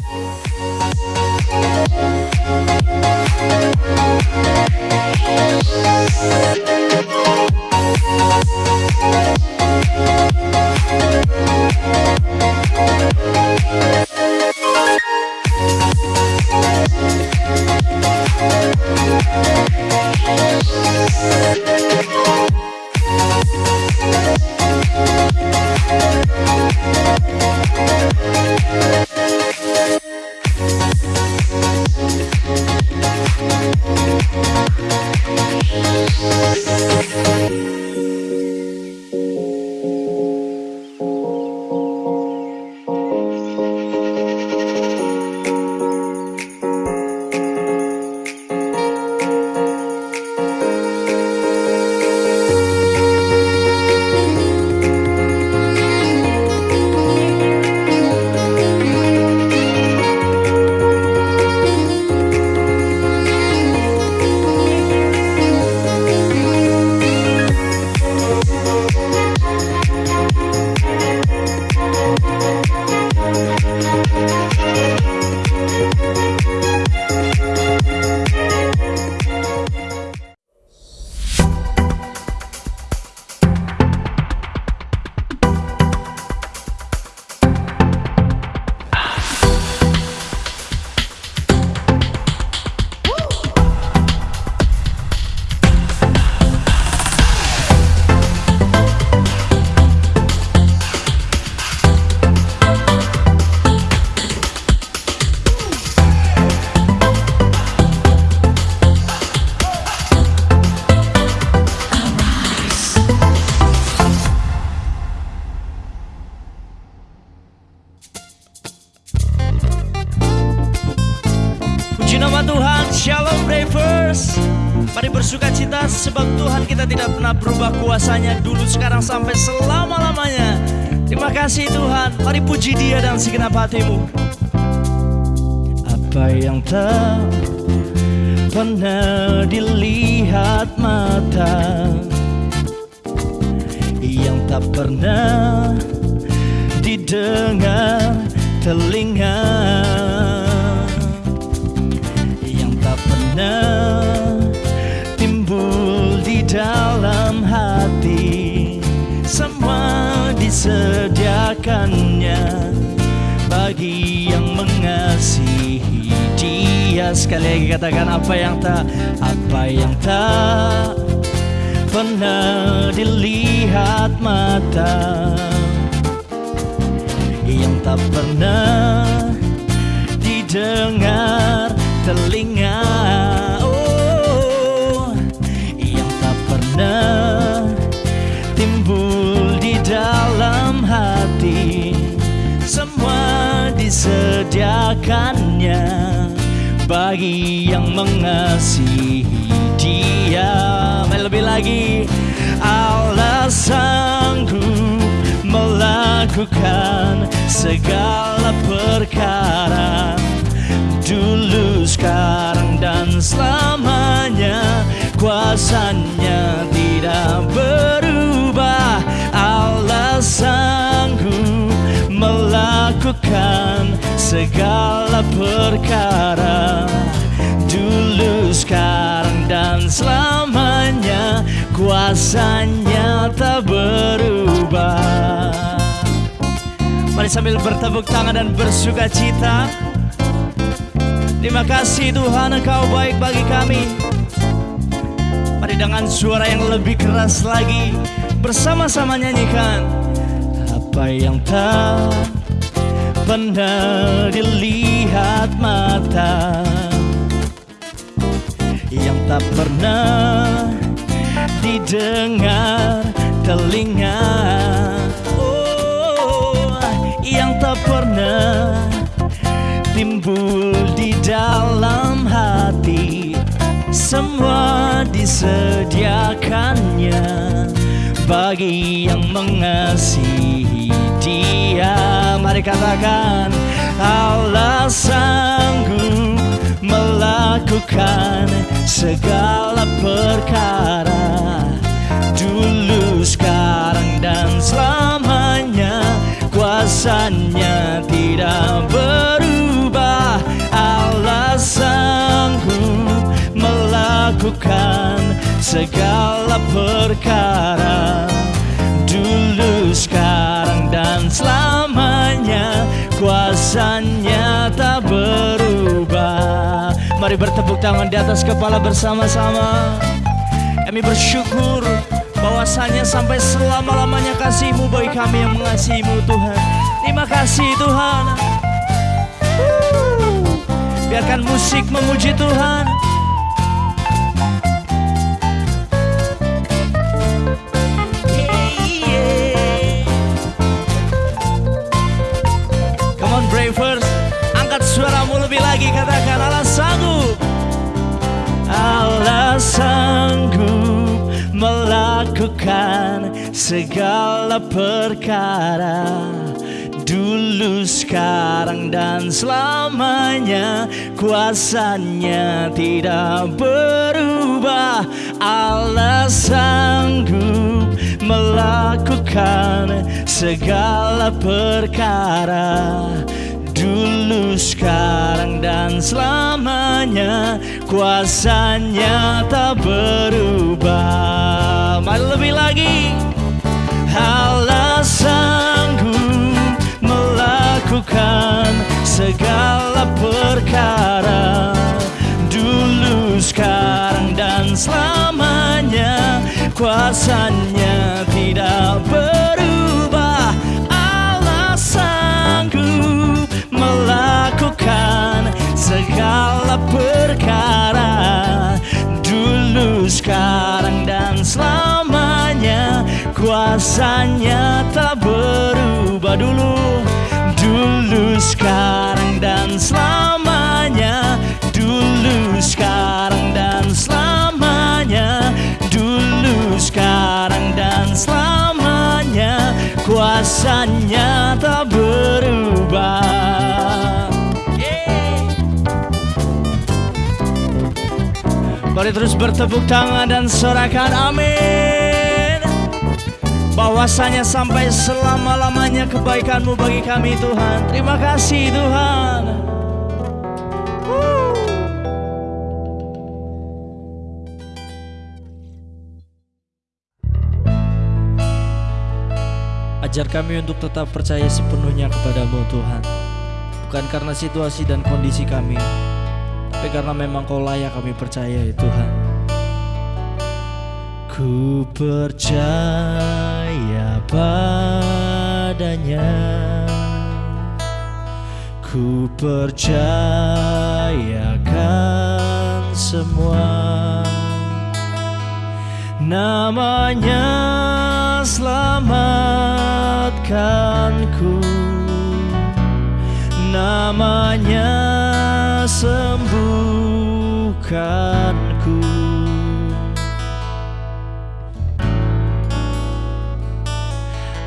Shalom Terima kasih Tuhan. Mari puji dia dan segenap hatimu. Apa yang tak pernah dilihat mata Yang tak pernah didengar telinga pernah timbul di dalam hati disediakannya bagi yang mengasihi. Dia Sekali lagi katakan apa yang tak, apa yang tak pernah dilihat mata Yang tak pernah didengar telinga disediakannya bagi yang mengasihi dia. Lebih lagi Allah sanggup melakukan segala perkara dulu, sekarang dan selamanya. Kuasanya tidak berubah. Allah sanggup melakukan segala perkara. Dulu, sekarang dan selamanya Kuasanya tak berubah. Mari sambil bertepuk tangan dan bersuka cita. Terima kasih Tuhan Engkau baik bagi kami. Mari dengan suara yang lebih keras lagi Bersama-sama nyanyikan Apa yang tak pernah dilihat mata Yang tak pernah didengar telinga. Oh, yang tak pernah timbul di dalam hati. Semua disediakannya Bagi yang mengasihi dia Mari katakan Allah sanggup melakukan segala perkara Dulu, sekarang dan selamanya. Kuasanya tidak berubah. Allah sanggup melakukan segala perkara dulu sekarang, dan selamanya. Kuasanya tak berubah. Mari bertepuk tangan di atas kepala bersama-sama. Kami bersyukur bahwasanya sampai selama-lamanya kasihmu bagi kami yang mengasihimu Tuhan. Terima kasih Tuhan. Biarkan musik memuji Tuhan sanggup melakukan segala perkara Dulu, sekarang, dan selamanya. Kuasanya tidak berubah. Allah sanggup melakukan segala perkara Dulu, sekarang, dan selamanya Kuasanya tak berubah. Mari lebih lagi. Allah sanggup melakukan segala perkara. Dulu, sekarang, dan selamanya Kuasanya tidak berubah segala perkara Dulu, sekarang, dan selamanya. Kuasanya tak berubah dulu. Dulu, sekarang, dan selamanya. Dulu, sekarang, dan selamanya. Dulu, sekarang, dan selamanya. Kuasanya tak Mari terus bertepuk tangan dan sorakan amin. Bahwasanya sampai selama-lamanya kebaikanmu bagi kami Tuhan. Terima kasih Tuhan. Ajar kami untuk tetap percaya sepenuhnya kepadamu Tuhan. Bukan karena situasi dan kondisi kami Tapi karena memang kau layak kami percaya ya Tuhan. Ku percaya padanya. Ku percayakan semua. Namanya selamatkanku Namanya sembuhkanku.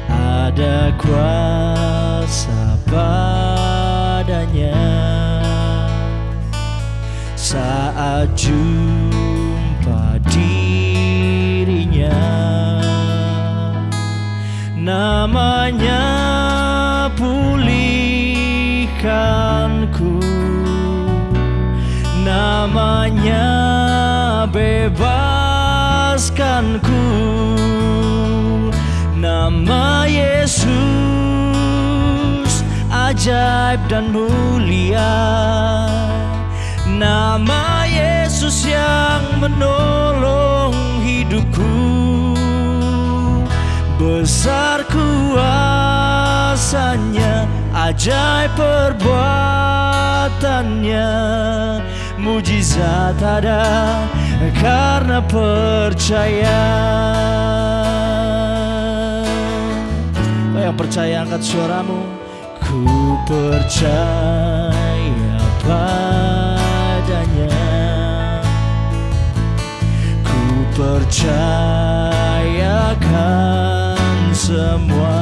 Ada kuasa padanya. Saat jumpa dirinya Namanya Namanya bebaskanku Nama Yesus ajaib dan mulia. Nama Yesus yang menolong hidupku. Besar kuasanya Ajaib perbuatannya Mujizat ada karena percaya. Kau yang percaya angkat suaramu. Ku percaya padanya. Ku percayakan semua.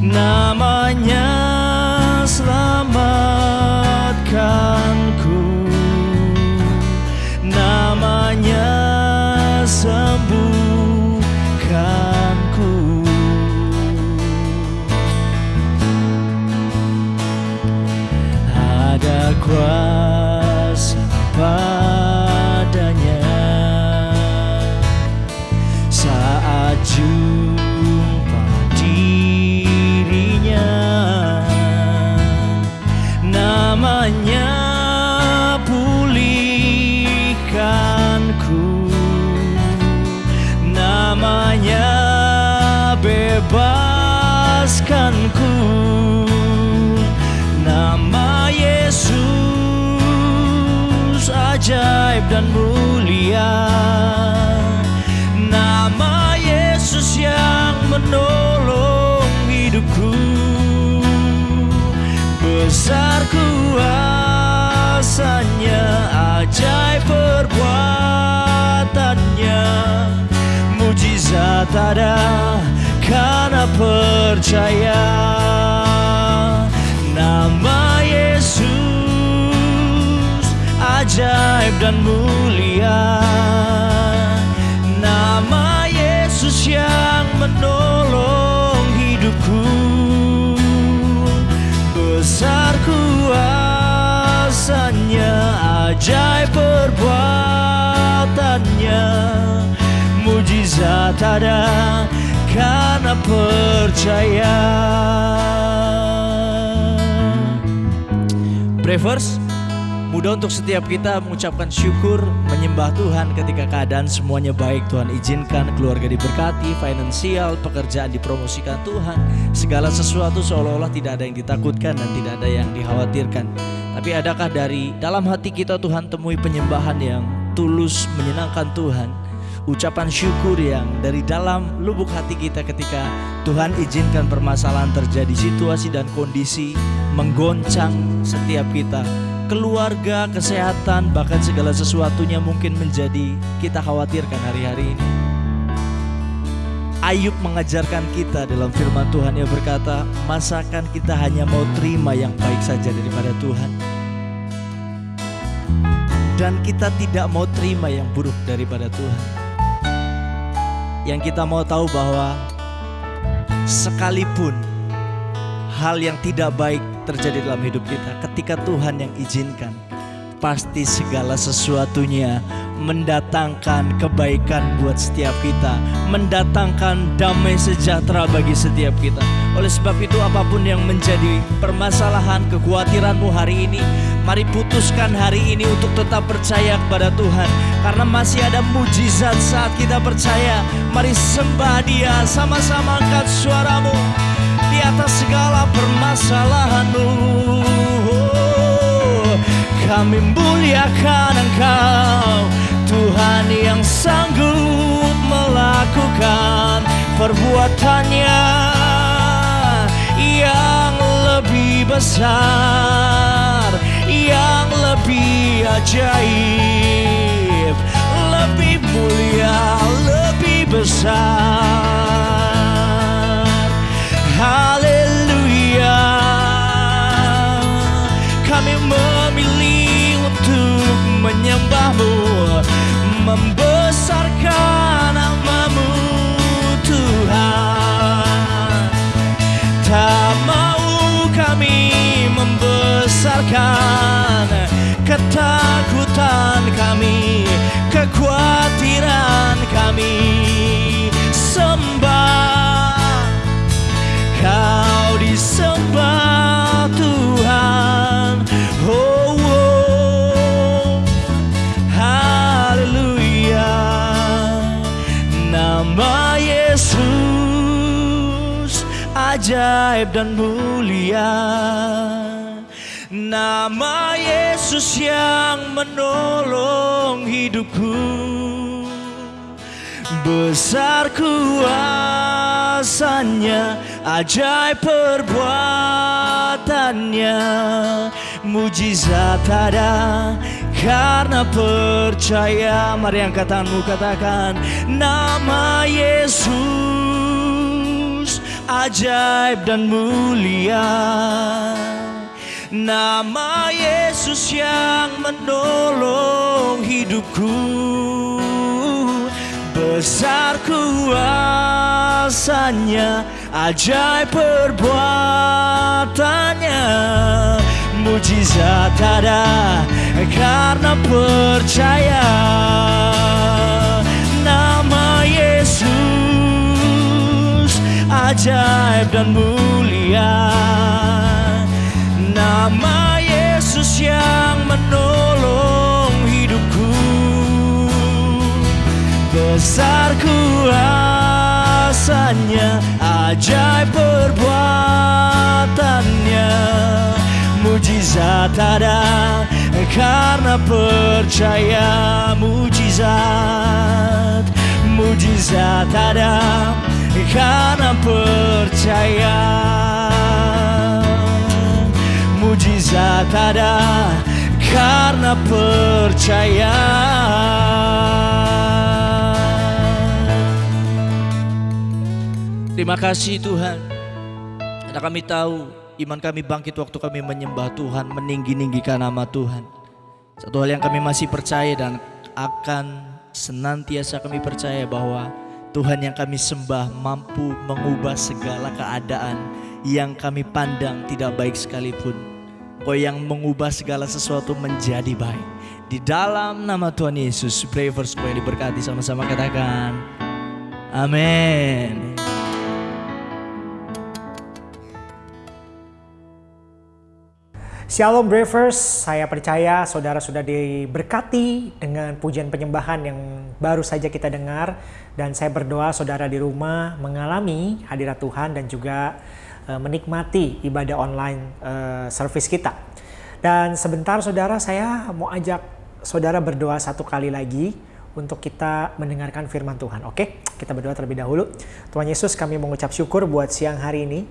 Namanya come. dan mulia. Nama Yesus yang menolong hidupku. Besar kuasanya ajaib perbuatannya. Mujizat ada karena percaya. Nama Yesus ajaib dan mulia ajaib perbuatannya. Mujizat ada karena percaya. Brevers, mudah untuk setiap kita mengucapkan syukur, menyembah Tuhan ketika keadaan semuanya baik. Tuhan izinkan keluarga diberkati, finansial, pekerjaan dipromosikan Tuhan. Segala sesuatu seolah-olah tidak ada yang ditakutkan dan tidak ada yang dikhawatirkan. Tapi adakah dari dalam hati kita Tuhan temui penyembahan yang tulus menyenangkan Tuhan? ucapan syukur yang dari dalam lubuk hati kita ketika Tuhan izinkan permasalahan terjadi situasi dan kondisi menggoncang setiap kita keluarga, kesehatan, bahkan segala sesuatunya mungkin menjadi kita khawatirkan hari-hari ini. Ayub mengajarkan kita dalam firman Tuhan yang berkata, masakan kita hanya mau terima yang baik saja daripada Tuhan. Dan kita tidak mau terima yang buruk daripada Tuhan yang kita mau tahu bahwa sekalipun hal yang tidak baik terjadi dalam hidup kita, ketika Tuhan yang izinkan, pasti segala sesuatunya mendatangkan kebaikan buat setiap kita, mendatangkan damai sejahtera bagi setiap kita. Oleh sebab itu apa pun yang menjadi permasalahan kekhawatiranmu hari ini, mari putuskan hari ini untuk tetap percaya kepada Tuhan. Karena masih ada mujizat saat kita percaya. Mari sembah dia, sama-sama angkat suaramu atas segala permasalahanmu. Kami muliakan engkau Tuhan yang sanggup melakukan perbuatannya yang lebih besar, yang lebih ajaib, lebih mulia, lebih besar. Haleluya. Kami memilih untuk menyembahmu membesarkan namamu Tuhan Tak mau kami membesarkan ketakutan kami Kekhawatiran kami Sembah Kau disembah Tuhan. Oh, oh. Haleluya. Nama Yesus ajaib dan mulia. Nama Yesus yang menolong hidupku. Besar kuasanya, ajaib perbuatannya Mujizat ada karena percaya. Mari angkat tanganmu katakan Nama Yesus ajaib dan mulia. Nama Yesus yang menolong hidupku Besar kuasanya Ajaib perbuatannya. Mujizat ada karena percaya. Nama Yesus ajaib dan mulia. Nama Yesus yang menolong Besar kuasanya Ajaib perbuatannya. Mujizat ada karena percaya Mujizat. Mujizat ada karena percaya. Tak ada karena percaya Terima kasih Tuhan Karena kami tahu iman kami bangkit waktu kami menyembah Tuhan Meninggi-ninggikan nama Tuhan Satu hal yang kami masih percaya dan akan senantiasa kami percaya bahwa Tuhan yang kami sembah mampu mengubah segala keadaan yang kami pandang tidak baik sekalipun. Kau yang mengubah segala sesuatu menjadi baik. Di dalam nama Tuhan Yesus, pray for supaya diberkati sama-sama katakan. Amin. Shalom Bravers, saya percaya saudara sudah diberkati dengan pujian penyembahan yang baru saja kita dengar dan saya berdoa saudara di rumah mengalami hadirat Tuhan dan juga uh, menikmati ibadah online uh, service kita. Dan sebentar saudara saya mau ajak saudara berdoa satu kali lagi untuk kita mendengarkan firman Tuhan. Oke, kita berdoa terlebih dahulu. Tuhan Yesus kami mengucap syukur buat siang hari ini.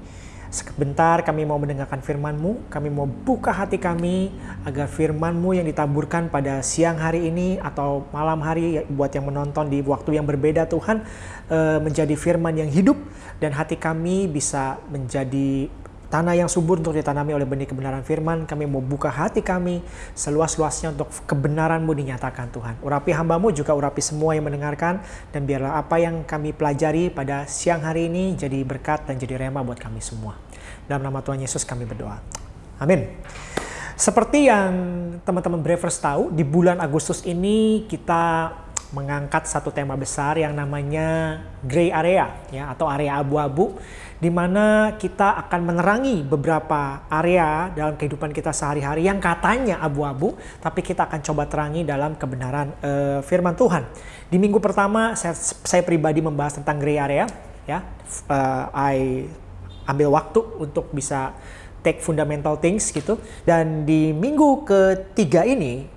Sebentar kami mau mendengarkan firman-Mu, kami mau buka hati kami agar firman-Mu yang ditaburkan pada siang hari ini atau malam hari buat yang menonton di waktu yang berbeda Tuhan eh, menjadi firman yang hidup dan hati kami bisa menjadi tanah yang subur untuk ditanami oleh benih kebenaran firman. Kami mau buka hati kami seluas-luasnya untuk kebenaran-Mu dinyatakan Tuhan. Urapi hamba-Mu juga urapi semua yang mendengarkan dan biarlah apa yang kami pelajari pada siang hari ini jadi berkat dan jadi rema buat kami semua. Dalam nama Tuhan Yesus kami berdoa. Amin. Seperti yang teman-teman Bravers tahu, di bulan Agustus ini kita mengangkat satu tema besar yang namanya gray area ya atau area abu-abu di mana kita akan menerangi beberapa area dalam kehidupan kita sehari-hari yang katanya abu-abu, tapi kita akan coba terangi dalam kebenaran uh, firman Tuhan. Di minggu pertama saya, saya pribadi membahas tentang gray area, ya, uh, I ambil waktu untuk bisa take fundamental things gitu. Dan di minggu ketiga ini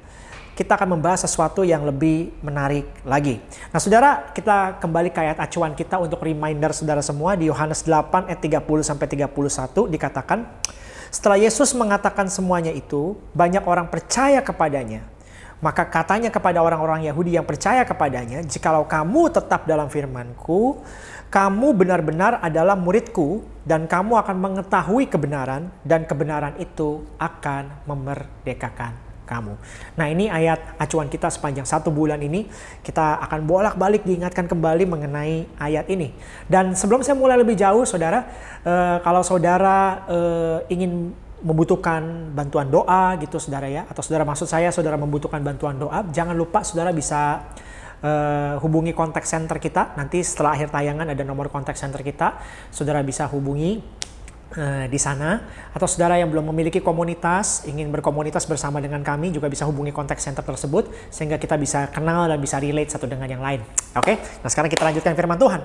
kita akan membahas sesuatu yang lebih menarik lagi. Nah saudara, kita kembali ke ayat acuan kita untuk reminder saudara semua di Yohanes 8 ayat 30 sampai 31 dikatakan, setelah Yesus mengatakan semuanya itu, banyak orang percaya kepadanya. Maka katanya kepada orang-orang Yahudi yang percaya kepadanya, jikalau kamu tetap dalam firmanku, kamu benar-benar adalah muridku dan kamu akan mengetahui kebenaran dan kebenaran itu akan memerdekakan kamu. Nah ini ayat acuan kita sepanjang satu bulan ini. Kita akan bolak-balik diingatkan kembali mengenai ayat ini. Dan sebelum saya mulai lebih jauh saudara, eh, kalau saudara eh, ingin membutuhkan bantuan doa gitu saudara ya, atau saudara maksud saya saudara membutuhkan bantuan doa, jangan lupa saudara bisa uh, hubungi kontak center kita. Nanti setelah akhir tayangan ada nomor kontak center kita. Saudara bisa hubungi di sana atau saudara yang belum memiliki komunitas ingin berkomunitas bersama dengan kami juga bisa hubungi kontak center tersebut sehingga kita bisa kenal dan bisa relate satu dengan yang lain. Oke, nah sekarang kita lanjutkan firman Tuhan.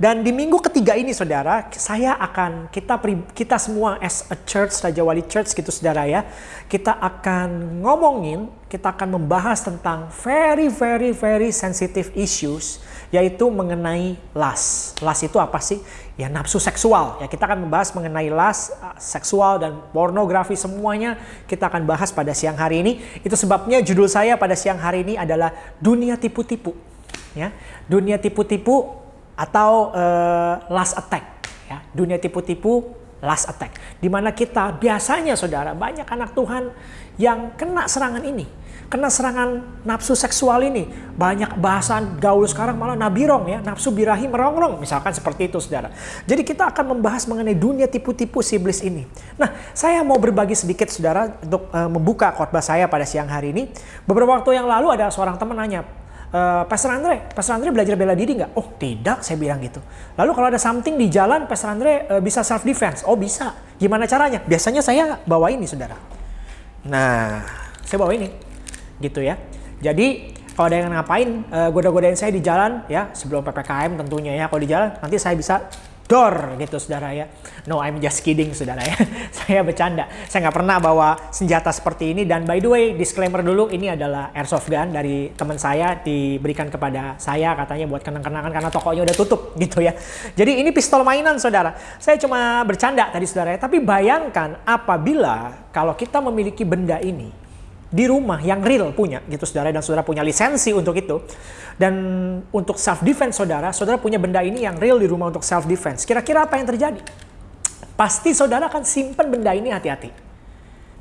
Dan di minggu ketiga ini saudara, saya akan kita kita semua as a church Raja Wali Church gitu saudara ya, kita akan ngomongin, kita akan membahas tentang very very very sensitive issues yaitu mengenai las. Las itu apa sih? Ya nafsu seksual. Ya kita akan membahas mengenai las, uh, seksual dan pornografi semuanya kita akan bahas pada siang hari ini. Itu sebabnya judul saya pada siang hari ini adalah dunia tipu-tipu. Ya, dunia tipu-tipu atau uh, last attack. Ya, dunia tipu-tipu last attack. Di mana kita biasanya saudara banyak anak Tuhan yang kena serangan ini kena serangan nafsu seksual ini. Banyak bahasan gaul sekarang malah nabirong ya, nafsu birahi merongrong. Misalkan seperti itu saudara. Jadi kita akan membahas mengenai dunia tipu-tipu si iblis ini. Nah saya mau berbagi sedikit saudara untuk uh, membuka khotbah saya pada siang hari ini. Beberapa waktu yang lalu ada seorang teman nanya, Uh, Pastor Andre, Pastor Andre belajar bela diri nggak? Oh tidak, saya bilang gitu. Lalu kalau ada something di jalan, Pastor Andre uh, bisa self defense. Oh bisa. Gimana caranya? Biasanya saya bawa ini, saudara. Nah, saya bawa ini gitu ya. Jadi kalau ada yang ngapain uh, goda-godain saya di jalan ya sebelum ppkm tentunya ya kalau di jalan nanti saya bisa dor gitu saudara ya. No, I'm just kidding saudara ya. saya bercanda. Saya nggak pernah bawa senjata seperti ini dan by the way disclaimer dulu ini adalah airsoft gun dari teman saya diberikan kepada saya katanya buat kenang-kenangan karena tokonya udah tutup gitu ya. Jadi ini pistol mainan saudara. Saya cuma bercanda tadi saudara ya. Tapi bayangkan apabila kalau kita memiliki benda ini di rumah yang real punya gitu saudara dan saudara punya lisensi untuk itu. Dan untuk self defense saudara saudara punya benda ini yang real di rumah untuk self defense kira-kira apa yang terjadi? Pasti saudara akan simpan benda ini hati-hati.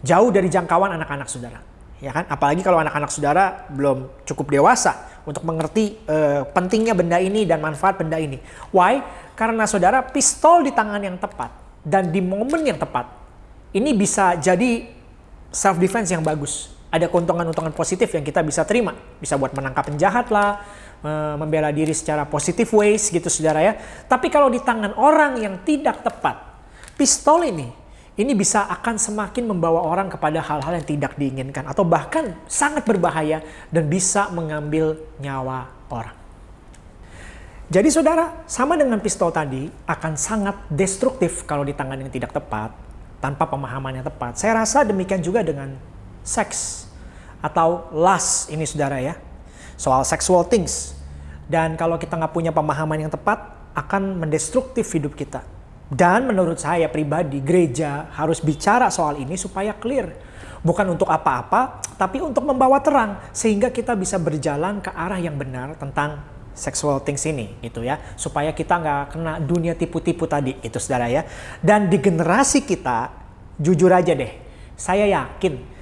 Jauh dari jangkauan anak-anak saudara. Ya kan? Apalagi kalau anak-anak saudara belum cukup dewasa untuk mengerti uh, pentingnya benda ini dan manfaat benda ini. Why? Karena saudara pistol di tangan yang tepat dan di momen yang tepat ini bisa jadi self defense yang bagus ada keuntungan-keuntungan positif yang kita bisa terima. Bisa buat menangkap penjahat lah, membela diri secara positif ways gitu saudara ya. Tapi kalau di tangan orang yang tidak tepat, pistol ini, ini bisa akan semakin membawa orang kepada hal-hal yang tidak diinginkan. Atau bahkan sangat berbahaya dan bisa mengambil nyawa orang. Jadi saudara, sama dengan pistol tadi akan sangat destruktif kalau di tangan yang tidak tepat, tanpa pemahaman yang tepat. Saya rasa demikian juga dengan seks atau lust ini saudara ya. Soal sexual things. Dan kalau kita nggak punya pemahaman yang tepat, akan mendestruktif hidup kita. Dan menurut saya pribadi, gereja harus bicara soal ini supaya clear. Bukan untuk apa-apa, tapi untuk membawa terang. Sehingga kita bisa berjalan ke arah yang benar tentang sexual things ini gitu ya supaya kita nggak kena dunia tipu-tipu tadi itu saudara ya dan di generasi kita jujur aja deh saya yakin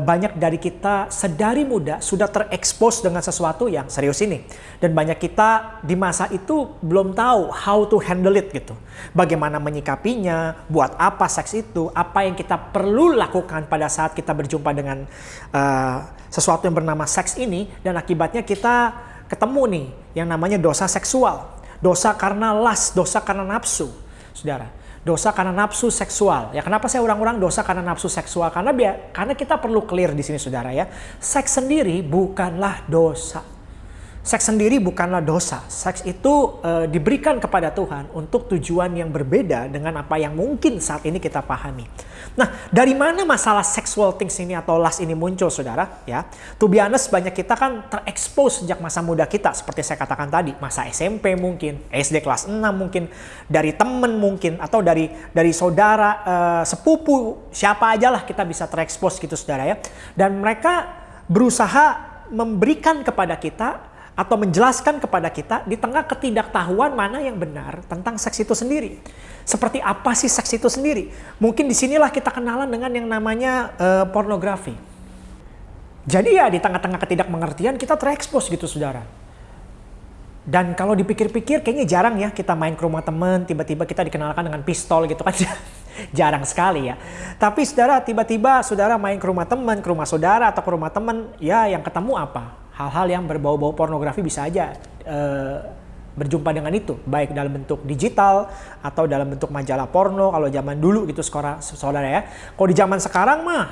banyak dari kita sedari muda sudah terekspos dengan sesuatu yang serius ini. Dan banyak kita di masa itu belum tahu how to handle it gitu. Bagaimana menyikapinya, buat apa seks itu, apa yang kita perlu lakukan pada saat kita berjumpa dengan uh, sesuatu yang bernama seks ini. Dan akibatnya kita ketemu nih yang namanya dosa seksual. Dosa karena las, dosa karena nafsu. Saudara, dosa karena nafsu seksual. Ya kenapa saya ulang-ulang dosa karena nafsu seksual? Karena biar, karena kita perlu clear di sini saudara ya. Seks sendiri bukanlah dosa. Seks sendiri bukanlah dosa. Seks itu e, diberikan kepada Tuhan untuk tujuan yang berbeda dengan apa yang mungkin saat ini kita pahami. Nah, dari mana masalah sexual things ini atau lust ini muncul, saudara? Ya, to be honest, banyak kita kan terekspos sejak masa muda kita, seperti saya katakan tadi, masa SMP mungkin, SD kelas 6 mungkin, dari temen mungkin, atau dari dari saudara, e, sepupu, siapa aja lah kita bisa terekspos gitu, saudara ya. Dan mereka berusaha memberikan kepada kita atau menjelaskan kepada kita di tengah ketidaktahuan mana yang benar tentang seks itu sendiri. Seperti apa sih seks itu sendiri? Mungkin di sinilah kita kenalan dengan yang namanya uh, pornografi. Jadi ya di tengah-tengah ketidakmengertian kita terekspos gitu saudara. Dan kalau dipikir-pikir kayaknya jarang ya kita main ke rumah teman tiba-tiba kita dikenalkan dengan pistol gitu kan. jarang sekali ya. Tapi saudara tiba-tiba saudara main ke rumah teman, ke rumah saudara atau ke rumah teman, ya yang ketemu apa? Hal-hal yang berbau-bau pornografi bisa aja uh, berjumpa dengan itu, baik dalam bentuk digital atau dalam bentuk majalah porno kalau zaman dulu gitu saudara ya. Kalau di zaman sekarang mah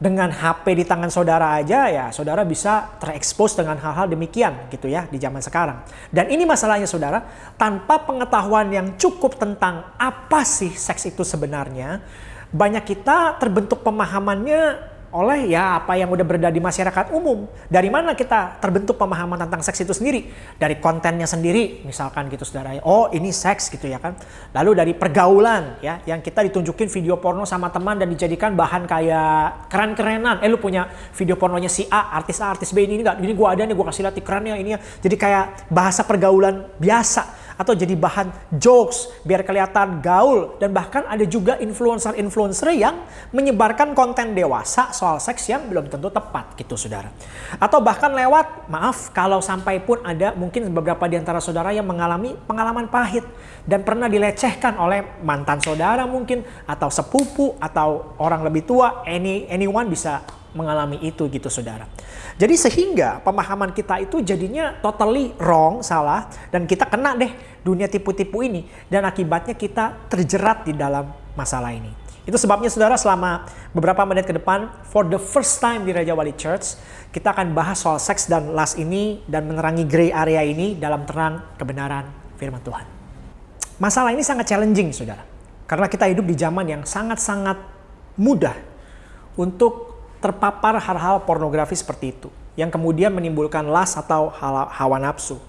dengan HP di tangan saudara aja ya saudara bisa terekspos dengan hal-hal demikian gitu ya di zaman sekarang. Dan ini masalahnya saudara, tanpa pengetahuan yang cukup tentang apa sih seks itu sebenarnya, banyak kita terbentuk pemahamannya oleh ya apa yang udah berada di masyarakat umum. Dari mana kita terbentuk pemahaman tentang seks itu sendiri? Dari kontennya sendiri, misalkan gitu saudara. Oh ini seks gitu ya kan. Lalu dari pergaulan ya, yang kita ditunjukin video porno sama teman dan dijadikan bahan kayak keren-kerenan. Eh lu punya video pornonya si A, artis A, artis B ini enggak? Ini gua ada nih, gua kasih lihat kerennya ini ya. Jadi kayak bahasa pergaulan biasa atau jadi bahan jokes biar kelihatan gaul dan bahkan ada juga influencer-influencer yang menyebarkan konten dewasa soal seks yang belum tentu tepat gitu saudara. Atau bahkan lewat, maaf kalau sampai pun ada mungkin beberapa di antara saudara yang mengalami pengalaman pahit dan pernah dilecehkan oleh mantan saudara mungkin atau sepupu atau orang lebih tua, any anyone bisa mengalami itu gitu saudara. Jadi sehingga pemahaman kita itu jadinya totally wrong, salah dan kita kena deh dunia tipu-tipu ini dan akibatnya kita terjerat di dalam masalah ini. Itu sebabnya saudara selama beberapa menit ke depan for the first time di Raja Wali Church kita akan bahas soal seks dan lust ini dan menerangi gray area ini dalam terang kebenaran firman Tuhan. masalah ini sangat challenging, saudara. Karena kita hidup di zaman yang sangat-sangat mudah untuk terpapar hal-hal pornografi seperti itu. Yang kemudian menimbulkan las atau hawa nafsu.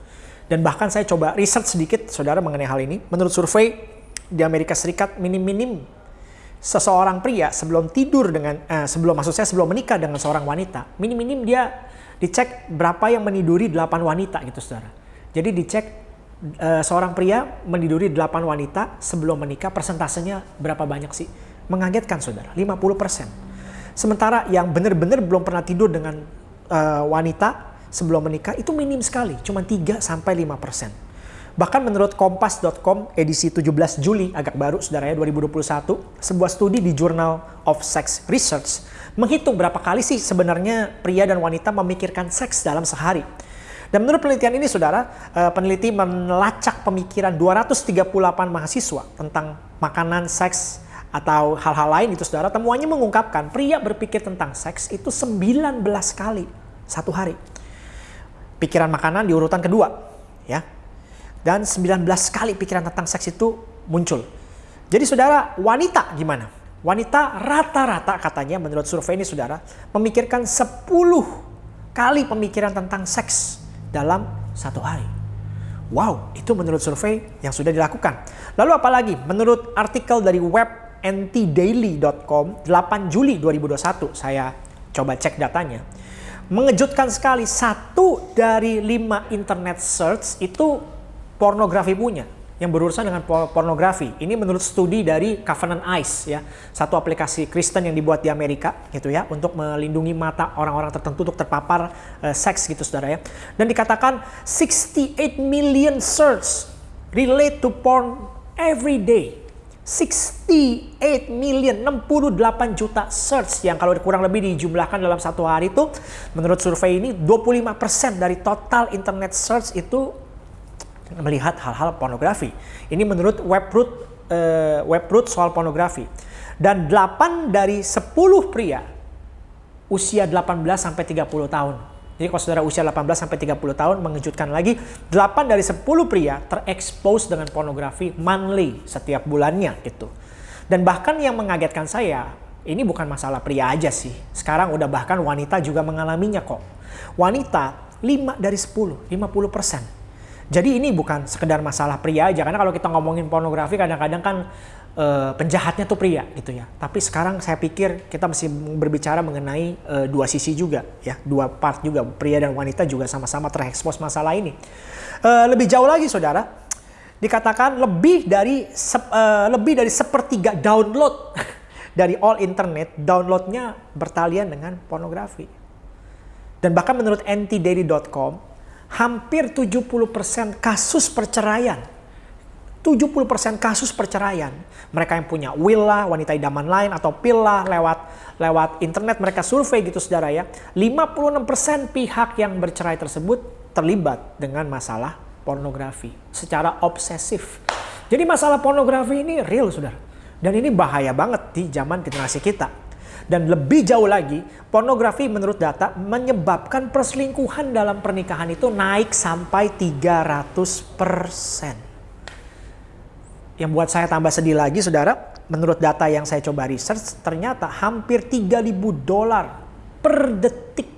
Dan bahkan saya coba riset sedikit, saudara, mengenai hal ini. Menurut survei di Amerika Serikat, minim-minim seseorang pria sebelum tidur dengan, eh, sebelum maksud saya sebelum menikah dengan seorang wanita, minim-minim dia dicek berapa yang meniduri 8 wanita gitu, saudara. Jadi dicek uh, seorang pria meniduri 8 wanita sebelum menikah persentasenya berapa banyak sih? Mengagetkan saudara, 50%. Sementara yang benar-benar belum pernah tidur dengan uh, wanita sebelum menikah itu minim sekali, cuma 3 sampai 5%. Bahkan menurut kompas.com edisi 17 Juli agak baru saudara ya 2021, sebuah studi di Journal of Sex Research menghitung berapa kali sih sebenarnya pria dan wanita memikirkan seks dalam sehari. Dan menurut penelitian ini saudara, eh, peneliti melacak pemikiran 238 mahasiswa tentang makanan, seks, atau hal-hal lain itu saudara. Temuannya mengungkapkan pria berpikir tentang seks itu 19 kali satu hari. Pikiran makanan di urutan kedua. ya. Dan 19 kali pikiran tentang seks itu muncul. Jadi saudara, wanita gimana? Wanita rata-rata katanya menurut survei ini saudara, memikirkan 10 kali pemikiran tentang seks dalam satu hari. Wow, itu menurut survei yang sudah dilakukan. Lalu apalagi? Menurut artikel dari web ntdaily.com 8 Juli 2021, saya coba cek datanya. Mengejutkan sekali, satu dari lima internet search itu pornografi punya yang berurusan dengan pornografi. Ini menurut studi dari Covenant Eyes ya, satu aplikasi Kristen yang dibuat di Amerika gitu ya untuk melindungi mata orang-orang tertentu untuk terpapar uh, seks gitu Saudara ya. Dan dikatakan 68 million search relate to porn every day. 68 million, 68 juta search yang kalau kurang lebih dijumlahkan dalam satu hari itu menurut survei ini 25% dari total internet search itu melihat hal-hal pornografi. Ini menurut Webroot uh, Webroot soal pornografi. Dan 8 dari 10 pria usia 18 sampai 30 tahun. Jadi kalau saudara usia 18 sampai 30 tahun mengejutkan lagi 8 dari 10 pria terekspos dengan pornografi monthly setiap bulannya gitu. Dan bahkan yang mengagetkan saya, ini bukan masalah pria aja sih. Sekarang udah bahkan wanita juga mengalaminya kok. Wanita 5 dari 10, 50 persen jadi ini bukan sekedar masalah pria aja karena kalau kita ngomongin pornografi kadang-kadang kan uh, penjahatnya tuh pria gitu ya. Tapi sekarang saya pikir kita mesti berbicara mengenai uh, dua sisi juga ya, dua part juga pria dan wanita juga sama-sama terekspos masalah ini. Uh, lebih jauh lagi saudara, dikatakan lebih dari uh, lebih dari sepertiga download dari all internet downloadnya bertalian dengan pornografi. Dan bahkan menurut ntdaily.com hampir 70% kasus perceraian. 70% kasus perceraian. Mereka yang punya willa, wanita idaman lain atau pilla lewat lewat internet mereka survei gitu saudara ya. 56% pihak yang bercerai tersebut terlibat dengan masalah pornografi secara obsesif. Jadi masalah pornografi ini real saudara. Dan ini bahaya banget di zaman generasi kita. Dan lebih jauh lagi, pornografi menurut data menyebabkan perselingkuhan dalam pernikahan itu naik sampai 300%. Yang buat saya tambah sedih lagi saudara, menurut data yang saya coba research, ternyata hampir 3000 dolar per detik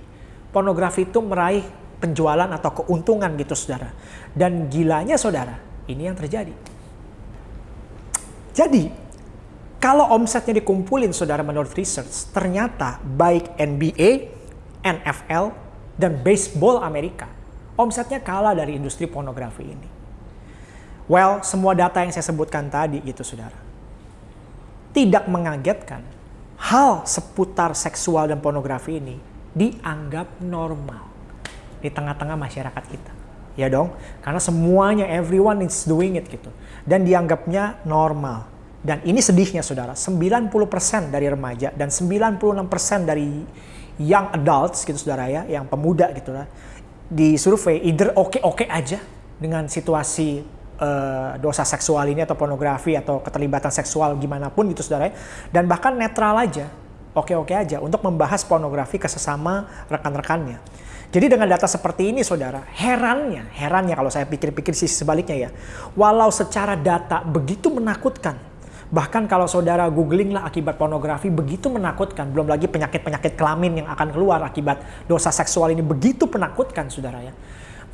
pornografi itu meraih penjualan atau keuntungan gitu saudara. Dan gilanya saudara, ini yang terjadi. Jadi kalau omsetnya dikumpulin saudara menurut research, ternyata baik NBA, NFL, dan baseball Amerika, omsetnya kalah dari industri pornografi ini. Well, semua data yang saya sebutkan tadi gitu saudara. Tidak mengagetkan, hal seputar seksual dan pornografi ini dianggap normal di tengah-tengah masyarakat kita. Ya dong, karena semuanya everyone is doing it gitu. Dan dianggapnya normal. Dan ini sedihnya saudara, 90% dari remaja dan 96% dari young adults gitu saudara ya, yang pemuda gitu lah, di survei either oke-oke aja dengan situasi uh, dosa seksual ini atau pornografi atau keterlibatan seksual gimana pun gitu saudara ya, dan bahkan netral aja oke-oke aja untuk membahas pornografi ke sesama rekan-rekannya. Jadi dengan data seperti ini saudara, herannya, herannya kalau saya pikir-pikir sisi sebaliknya ya. Walau secara data begitu menakutkan, bahkan kalau saudara googling lah akibat pornografi begitu menakutkan, belum lagi penyakit-penyakit kelamin yang akan keluar akibat dosa seksual ini begitu penakutkan saudara ya.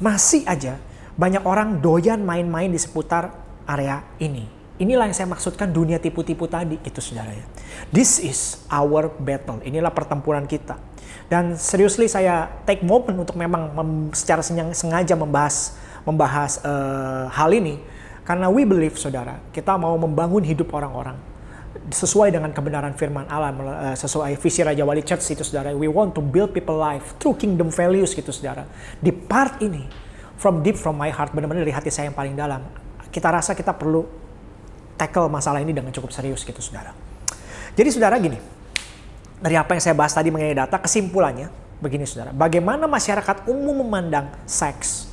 Masih aja banyak orang doyan main-main di seputar area ini. Inilah yang saya maksudkan dunia tipu-tipu tadi gitu saudara ya. This is our battle. Inilah pertempuran kita. Dan seriously saya take moment untuk memang mem, secara sengaja membahas membahas uh, hal ini karena we believe saudara kita mau membangun hidup orang-orang sesuai dengan kebenaran firman Allah uh, sesuai visi Raja Wali Church itu saudara we want to build people life through kingdom values gitu saudara di part ini from deep from my heart benar-benar dari hati saya yang paling dalam. Kita rasa kita perlu tackle masalah ini dengan cukup serius gitu saudara. Jadi saudara gini. Dari apa yang saya bahas tadi mengenai data, kesimpulannya begini saudara. Bagaimana masyarakat umum memandang seks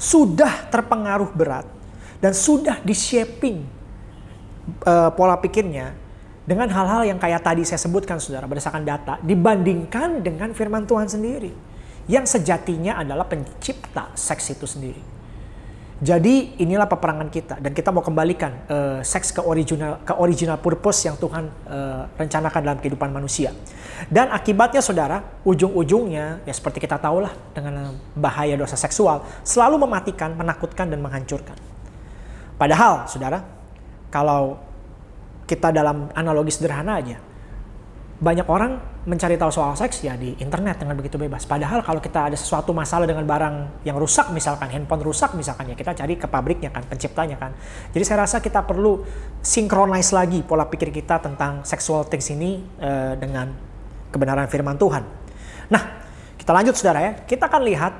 sudah terpengaruh berat dan sudah di-shaping uh, pola pikirnya dengan hal-hal yang kayak tadi saya sebutkan saudara berdasarkan data dibandingkan dengan firman Tuhan sendiri yang sejatinya adalah pencipta seks itu sendiri. Jadi inilah peperangan kita dan kita mau kembalikan uh, seks ke original ke original purpose yang Tuhan uh, rencanakan dalam kehidupan manusia. Dan akibatnya saudara, ujung-ujungnya ya seperti kita tahu lah dengan bahaya dosa seksual selalu mematikan, menakutkan dan menghancurkan. Padahal saudara, kalau kita dalam analogi sederhana aja, banyak orang mencari tahu soal seks ya di internet dengan begitu bebas. Padahal kalau kita ada sesuatu masalah dengan barang yang rusak, misalkan handphone rusak misalkan ya kita cari ke pabriknya kan, penciptanya kan. Jadi saya rasa kita perlu synchronize lagi pola pikir kita tentang sexual things ini uh, dengan kebenaran firman Tuhan. Nah, kita lanjut saudara ya. Kita akan lihat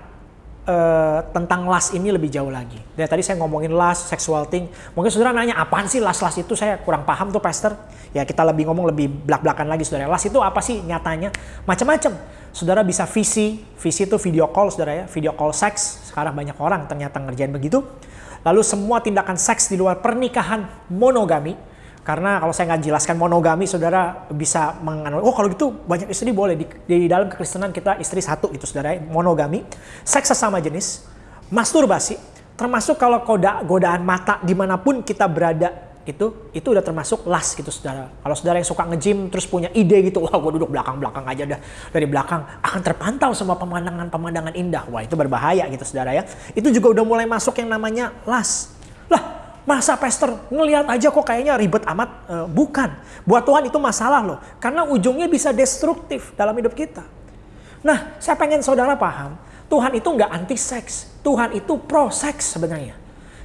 uh, tentang las ini lebih jauh lagi. Dari tadi saya ngomongin las, sexual thing. Mungkin saudara nanya, apaan sih las-las itu? Saya kurang paham tuh pastor. Ya kita lebih ngomong lebih belak-belakan lagi saudara. Las itu apa sih nyatanya? Macam-macam. Saudara bisa visi, visi itu video call saudara ya. Video call seks. Sekarang banyak orang ternyata ngerjain begitu. Lalu semua tindakan seks di luar pernikahan monogami karena kalau saya nggak jelaskan monogami, saudara bisa menganalisis, oh kalau gitu banyak istri boleh. Di, di dalam kekristenan kita istri satu itu saudara, monogami, seks sesama jenis, masturbasi, termasuk kalau koda, godaan mata di mana pun kita berada itu itu udah termasuk las gitu saudara. Kalau saudara yang suka nge-gym terus punya ide gitu, wah gue duduk belakang-belakang aja dah dari belakang akan terpantau semua pemandangan-pemandangan indah. Wah itu berbahaya gitu saudara ya. Itu juga udah mulai masuk yang namanya las. Lah Masa pastor ngelihat aja kok kayaknya ribet amat? Uh, bukan. Buat Tuhan itu masalah loh. Karena ujungnya bisa destruktif dalam hidup kita. Nah, saya pengen saudara paham. Tuhan itu nggak anti seks. Tuhan itu pro seks sebenarnya.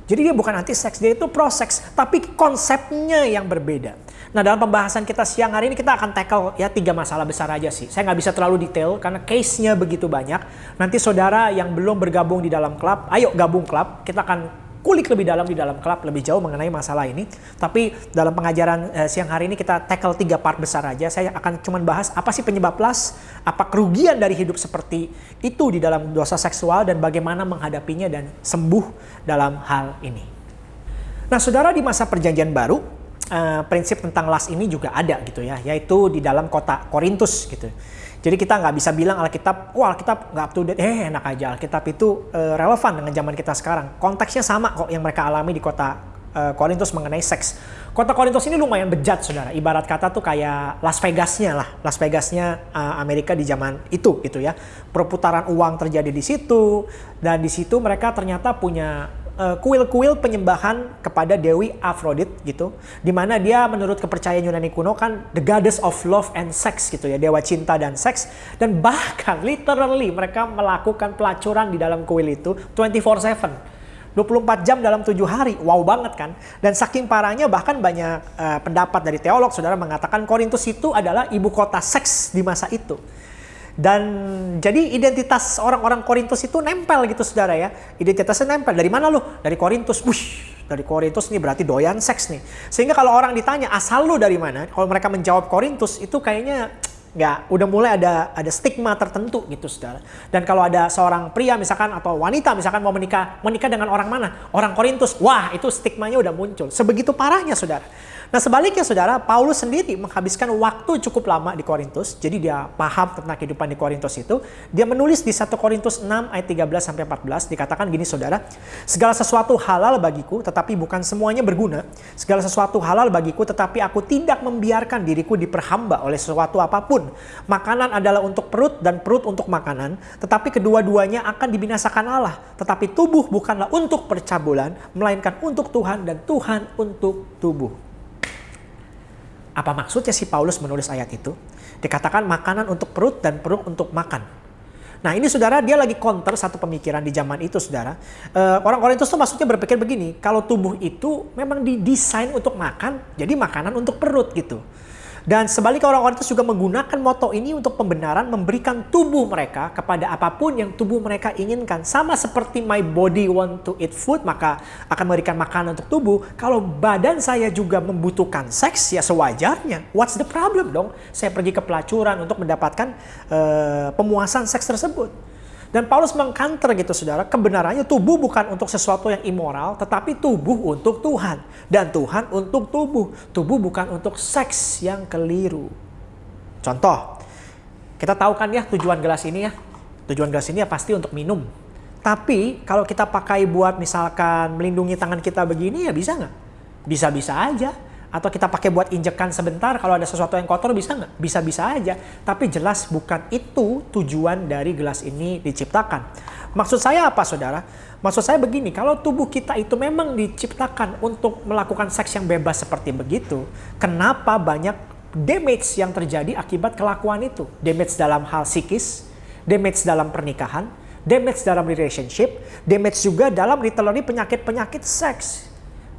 Jadi dia bukan anti seks, dia itu pro seks. Tapi konsepnya yang berbeda. Nah dalam pembahasan kita siang hari ini kita akan tackle ya tiga masalah besar aja sih. Saya nggak bisa terlalu detail karena case-nya begitu banyak. Nanti saudara yang belum bergabung di dalam klub, ayo gabung klub. Kita akan kulik lebih dalam di dalam klub lebih jauh mengenai masalah ini. Tapi dalam pengajaran uh, siang hari ini kita tackle tiga part besar aja. Saya akan cuma bahas apa sih penyebab las, apa kerugian dari hidup seperti itu di dalam dosa seksual dan bagaimana menghadapinya dan sembuh dalam hal ini. Nah, saudara di masa perjanjian baru, uh, prinsip tentang las ini juga ada gitu ya, yaitu di dalam kota Korintus gitu. Jadi kita nggak bisa bilang Alkitab, wah Alkitab nggak up to date, eh enak aja Alkitab itu uh, relevan dengan zaman kita sekarang. Konteksnya sama kok yang mereka alami di kota uh, Korintus mengenai seks. Kota Korintus ini lumayan bejat saudara, ibarat kata tuh kayak Las Vegasnya lah, Las Vegasnya uh, Amerika di zaman itu gitu ya. Perputaran uang terjadi di situ dan di situ mereka ternyata punya kuil-kuil penyembahan kepada Dewi Aphrodite gitu. Di mana dia menurut kepercayaan Yunani kuno kan the goddess of love and sex gitu ya. Dewa cinta dan seks. Dan bahkan literally mereka melakukan pelacuran di dalam kuil itu 24-7. 24 jam dalam tujuh hari, wow banget kan? Dan saking parahnya bahkan banyak uh, pendapat dari teolog, saudara mengatakan Korintus itu adalah ibu kota seks di masa itu. Dan jadi identitas orang-orang Korintus itu nempel gitu saudara ya. Identitasnya nempel. Dari mana lu? Dari Korintus. Wush, dari Korintus nih berarti doyan seks nih. Sehingga kalau orang ditanya asal lu dari mana? Kalau mereka menjawab Korintus itu kayaknya nggak udah mulai ada ada stigma tertentu gitu saudara dan kalau ada seorang pria misalkan atau wanita misalkan mau menikah menikah dengan orang mana orang Korintus wah itu stigmanya udah muncul sebegitu parahnya saudara Nah sebaliknya saudara, Paulus sendiri menghabiskan waktu cukup lama di Korintus. Jadi dia paham tentang kehidupan di Korintus itu. Dia menulis di 1 Korintus 6 ayat 13 sampai 14 dikatakan gini saudara, segala sesuatu halal bagiku tetapi bukan semuanya berguna. Segala sesuatu halal bagiku tetapi aku tidak membiarkan diriku diperhamba oleh sesuatu apa pun. Makanan adalah untuk perut dan perut untuk makanan, tetapi kedua-duanya akan dibinasakan Allah. Tetapi tubuh bukanlah untuk percabulan, melainkan untuk Tuhan dan Tuhan untuk tubuh. Apa maksudnya si Paulus menulis ayat itu? Dikatakan makanan untuk perut dan perut untuk makan. Nah ini saudara dia lagi counter satu pemikiran di zaman itu saudara. Uh, orang itu tuh maksudnya berpikir begini, kalau tubuh itu memang didesain untuk makan, jadi makanan untuk perut gitu. Dan sebaliknya orang-orang itu juga menggunakan moto ini untuk pembenaran memberikan tubuh mereka kepada apa pun yang tubuh mereka inginkan. Sama seperti my body want to eat food, maka akan memberikan makanan untuk tubuh. Kalau badan saya juga membutuhkan seks, ya sewajarnya. What's the problem dong? Saya pergi ke pelacuran untuk mendapatkan uh, pemuasan seks tersebut. Dan Paulus mengkanter gitu saudara, kebenarannya tubuh bukan untuk sesuatu yang immoral, tetapi tubuh untuk Tuhan. Dan Tuhan untuk tubuh. Tubuh bukan untuk seks yang keliru. Contoh, kita tahu kan ya tujuan gelas ini ya. Tujuan gelas ini ya pasti untuk minum. Tapi kalau kita pakai buat misalkan melindungi tangan kita begini ya bisa nggak? Bisa-bisa aja atau kita pakai buat injekan sebentar kalau ada sesuatu yang kotor bisa nggak? Bisa-bisa aja. Tapi jelas bukan itu tujuan dari gelas ini diciptakan. Maksud saya apa saudara? Maksud saya begini, kalau tubuh kita itu memang diciptakan untuk melakukan seks yang bebas seperti begitu, kenapa banyak damage yang terjadi akibat kelakuan itu? Damage dalam hal psikis, damage dalam pernikahan, damage dalam relationship, damage juga dalam literally penyakit-penyakit seks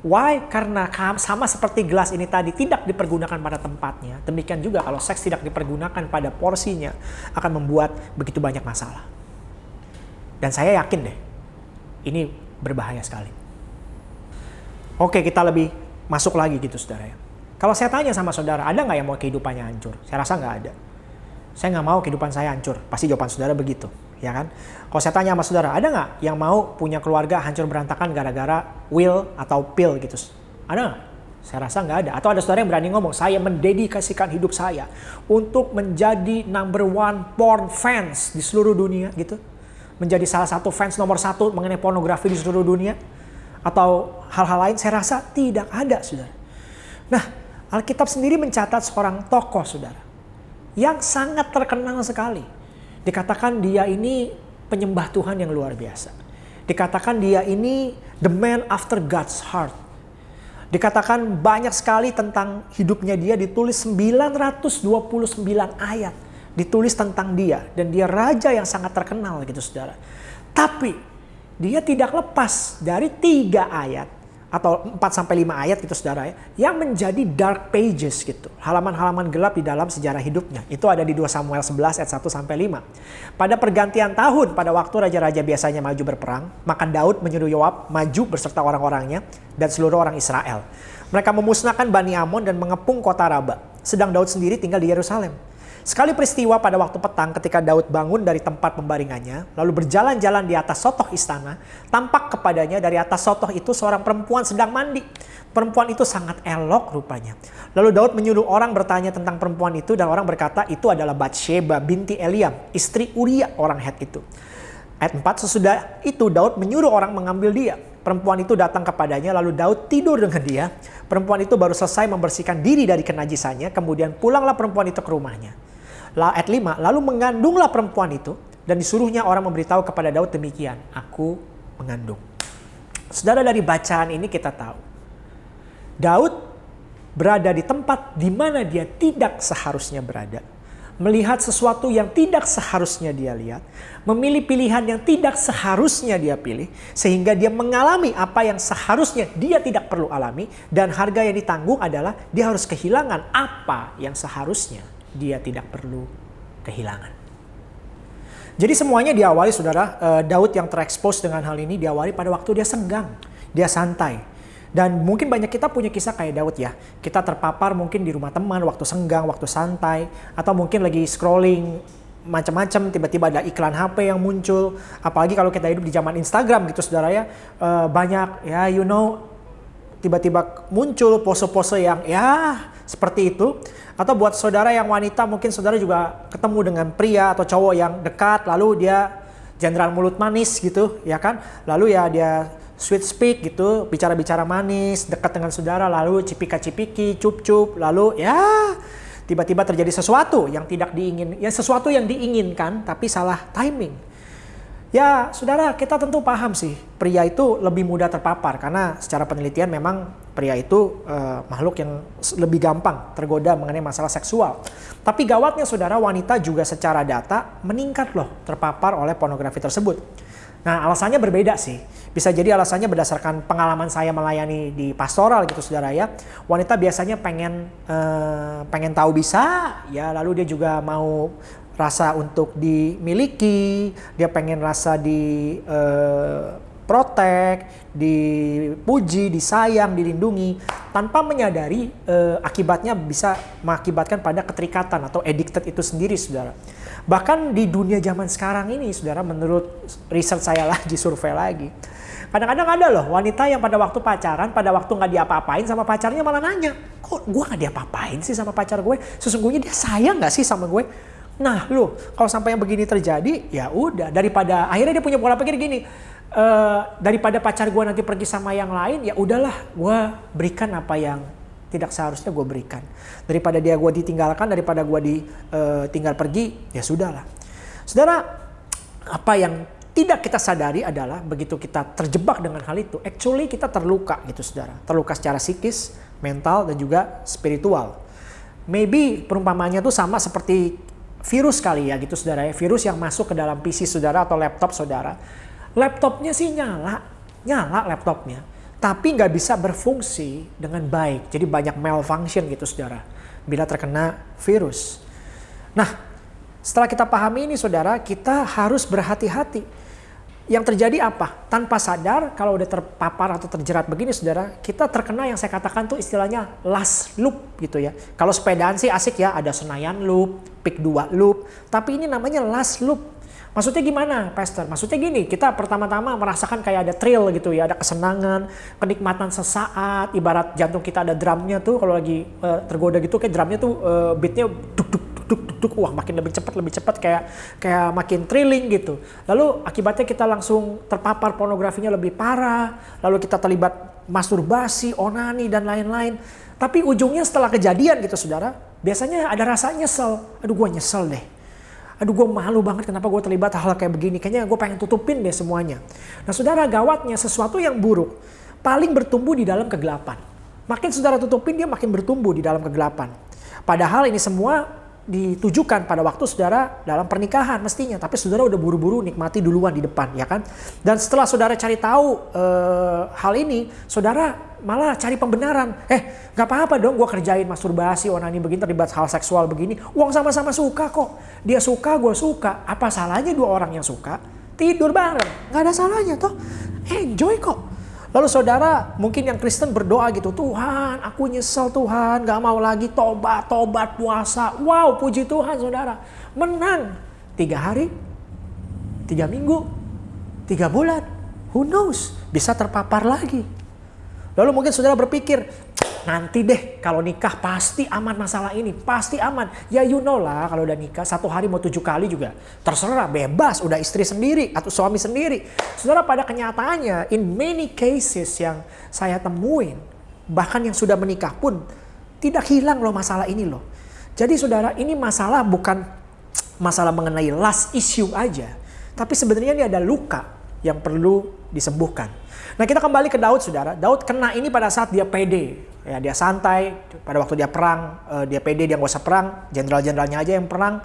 Why? Karena sama seperti gelas ini tadi tidak dipergunakan pada tempatnya. Demikian juga kalau seks tidak dipergunakan pada porsinya akan membuat begitu banyak masalah. Dan saya yakin deh, ini berbahaya sekali. Oke, kita lebih masuk lagi gitu saudara ya. Kalau saya tanya sama saudara, ada nggak yang mau kehidupannya hancur? Saya rasa nggak ada. Saya nggak mau kehidupan saya hancur. Pasti jawaban saudara begitu ya kan? Kalau saya tanya sama saudara, ada nggak yang mau punya keluarga hancur berantakan gara-gara will atau pill gitu? Ada nggak? Saya rasa nggak ada. Atau ada saudara yang berani ngomong, saya mendedikasikan hidup saya untuk menjadi number one porn fans di seluruh dunia gitu. Menjadi salah satu fans nomor satu mengenai pornografi di seluruh dunia. Atau hal-hal lain, saya rasa tidak ada saudara. Nah, Alkitab sendiri mencatat seorang tokoh saudara. Yang sangat terkenal sekali Dikatakan dia ini penyembah Tuhan yang luar biasa. Dikatakan dia ini the man after God's heart. Dikatakan banyak sekali tentang hidupnya dia ditulis 929 ayat ditulis tentang dia dan dia raja yang sangat terkenal gitu saudara. Tapi dia tidak lepas dari tiga ayat atau 4 sampai 5 ayat gitu Saudara ya, yang menjadi dark pages gitu. Halaman-halaman gelap di dalam sejarah hidupnya. Itu ada di 2 Samuel 11 ayat 1 sampai 5. Pada pergantian tahun pada waktu raja-raja biasanya maju berperang, maka Daud menyuruh Yoab maju beserta orang-orangnya dan seluruh orang Israel. Mereka memusnahkan Bani Amon dan mengepung kota Raba. Sedang Daud sendiri tinggal di Yerusalem. Sekali peristiwa pada waktu petang ketika Daud bangun dari tempat pembaringannya, lalu berjalan-jalan di atas sotoh istana, tampak kepadanya dari atas sotoh itu seorang perempuan sedang mandi. Perempuan itu sangat elok rupanya. Lalu Daud menyuruh orang bertanya tentang perempuan itu dan orang berkata itu adalah Bathsheba binti Eliam, istri Uria orang Het itu. Ayat 4, sesudah itu Daud menyuruh orang mengambil dia. Perempuan itu datang kepadanya lalu Daud tidur dengan dia. Perempuan itu baru selesai membersihkan diri dari kenajisannya, kemudian pulanglah perempuan itu ke rumahnya ayat 5, lalu mengandunglah perempuan itu dan disuruhnya orang memberitahu kepada Daud demikian, aku mengandung. Saudara dari bacaan ini kita tahu, Daud berada di tempat di mana dia tidak seharusnya berada. Melihat sesuatu yang tidak seharusnya dia lihat, memilih pilihan yang tidak seharusnya dia pilih, sehingga dia mengalami apa yang seharusnya dia tidak perlu alami, dan harga yang ditanggung adalah dia harus kehilangan apa yang seharusnya dia tidak perlu kehilangan. Jadi semuanya diawali saudara, uh, Daud yang terekspos dengan hal ini diawali pada waktu dia senggang, dia santai. Dan mungkin banyak kita punya kisah kayak Daud ya. Kita terpapar mungkin di rumah teman waktu senggang, waktu santai. Atau mungkin lagi scrolling macam-macam tiba-tiba ada iklan HP yang muncul apalagi kalau kita hidup di zaman Instagram gitu saudara ya uh, banyak ya you know tiba-tiba muncul pose-pose yang ya seperti itu. Atau buat saudara yang wanita mungkin saudara juga ketemu dengan pria atau cowok yang dekat lalu dia jenderal mulut manis gitu ya kan. Lalu ya dia sweet speak gitu, bicara-bicara manis, dekat dengan saudara lalu cipika-cipiki, cup-cup, lalu ya tiba-tiba terjadi sesuatu yang tidak diingin, ya sesuatu yang diinginkan tapi salah timing. Ya, saudara, kita tentu paham sih, pria itu lebih mudah terpapar karena secara penelitian memang pria itu uh, makhluk yang lebih gampang tergoda mengenai masalah seksual. Tapi gawatnya saudara, wanita juga secara data meningkat loh terpapar oleh pornografi tersebut. Nah, alasannya berbeda sih. Bisa jadi alasannya berdasarkan pengalaman saya melayani di pastoral gitu saudara ya. Wanita biasanya pengen uh, pengen tahu bisa, ya lalu dia juga mau rasa untuk dimiliki, dia pengen rasa di uh, protek, dipuji, disayang, dilindungi, tanpa menyadari uh, akibatnya bisa mengakibatkan pada keterikatan atau addicted itu sendiri, saudara. Bahkan di dunia zaman sekarang ini, saudara, menurut riset saya lagi, survei lagi, kadang-kadang ada loh wanita yang pada waktu pacaran, pada waktu nggak diapa-apain sama pacarnya malah nanya, kok gue nggak diapa-apain sih sama pacar gue? Sesungguhnya dia sayang nggak sih sama gue? Nah, lu kalau sampai yang begini terjadi, ya udah daripada akhirnya dia punya pola pikir gini, uh, daripada pacar gue nanti pergi sama yang lain, ya udahlah, gue berikan apa yang tidak seharusnya gue berikan. Daripada dia gue ditinggalkan, daripada gue ditinggal uh, pergi, ya sudahlah. Saudara, apa yang tidak kita sadari adalah begitu kita terjebak dengan hal itu, actually kita terluka gitu saudara. Terluka secara psikis, mental, dan juga spiritual. Maybe perumpamannya tuh sama seperti virus kali ya gitu saudara ya. Virus yang masuk ke dalam PC saudara atau laptop saudara. Laptopnya sih nyala, nyala laptopnya. Tapi nggak bisa berfungsi dengan baik. Jadi banyak malfunction gitu saudara. Bila terkena virus. Nah setelah kita pahami ini saudara, kita harus berhati-hati yang terjadi apa? Tanpa sadar kalau udah terpapar atau terjerat begini saudara, kita terkena yang saya katakan tuh istilahnya last loop gitu ya. Kalau sepedaan sih asik ya, ada Senayan loop, Pik 2 loop, tapi ini namanya last loop. Maksudnya gimana, Pastor? Maksudnya gini, kita pertama-tama merasakan kayak ada thrill gitu ya, ada kesenangan, kenikmatan sesaat, ibarat jantung kita ada drumnya tuh kalau lagi uh, tergoda gitu kayak drumnya tuh uh, beatnya duk duk duk duk duk wah makin lebih cepat lebih cepat kayak kayak makin thrilling gitu. Lalu akibatnya kita langsung terpapar pornografinya lebih parah, lalu kita terlibat masturbasi, onani dan lain-lain. Tapi ujungnya setelah kejadian gitu saudara, biasanya ada rasa nyesel. Aduh gue nyesel deh. Aduh gue malu banget kenapa gue terlibat hal kayak begini. Kayaknya gue pengen tutupin deh semuanya. Nah saudara gawatnya sesuatu yang buruk paling bertumbuh di dalam kegelapan. Makin saudara tutupin dia makin bertumbuh di dalam kegelapan. Padahal ini semua ditujukan pada waktu saudara dalam pernikahan mestinya. Tapi saudara udah buru-buru nikmati duluan di depan ya kan? Dan setelah saudara cari tahu e, hal ini saudara malah cari pembenaran. Eh nggak apa-apa dong gue kerjain masturbasi onani begini terlibat hal seksual begini. Uang sama-sama suka kok. Dia suka gue suka. Apa salahnya dua orang yang suka? Tidur bareng. Nggak ada salahnya toh. Enjoy kok Lalu saudara mungkin yang Kristen berdoa gitu, Tuhan aku nyesel Tuhan, gak mau lagi tobat, tobat puasa. Wow puji Tuhan saudara, menang. Tiga hari, tiga minggu, tiga bulan, who knows, bisa terpapar lagi. Lalu mungkin saudara berpikir, nanti deh kalau nikah pasti aman masalah ini, pasti aman. Ya you know lah kalau udah nikah satu hari mau tujuh kali juga terserah bebas, udah istri sendiri atau suami sendiri. Saudara pada kenyataannya in many cases yang saya temuin bahkan yang sudah menikah pun tidak hilang loh masalah ini loh. Jadi saudara ini masalah bukan masalah mengenai last issue aja. Tapi sebenarnya ini ada luka yang perlu disembuhkan. Nah kita kembali ke Daud saudara. Daud kena ini pada saat dia pede. Ya, dia santai. Pada waktu dia perang, uh, dia pede, dia nggak usah perang. Jenderal-jenderalnya aja yang perang.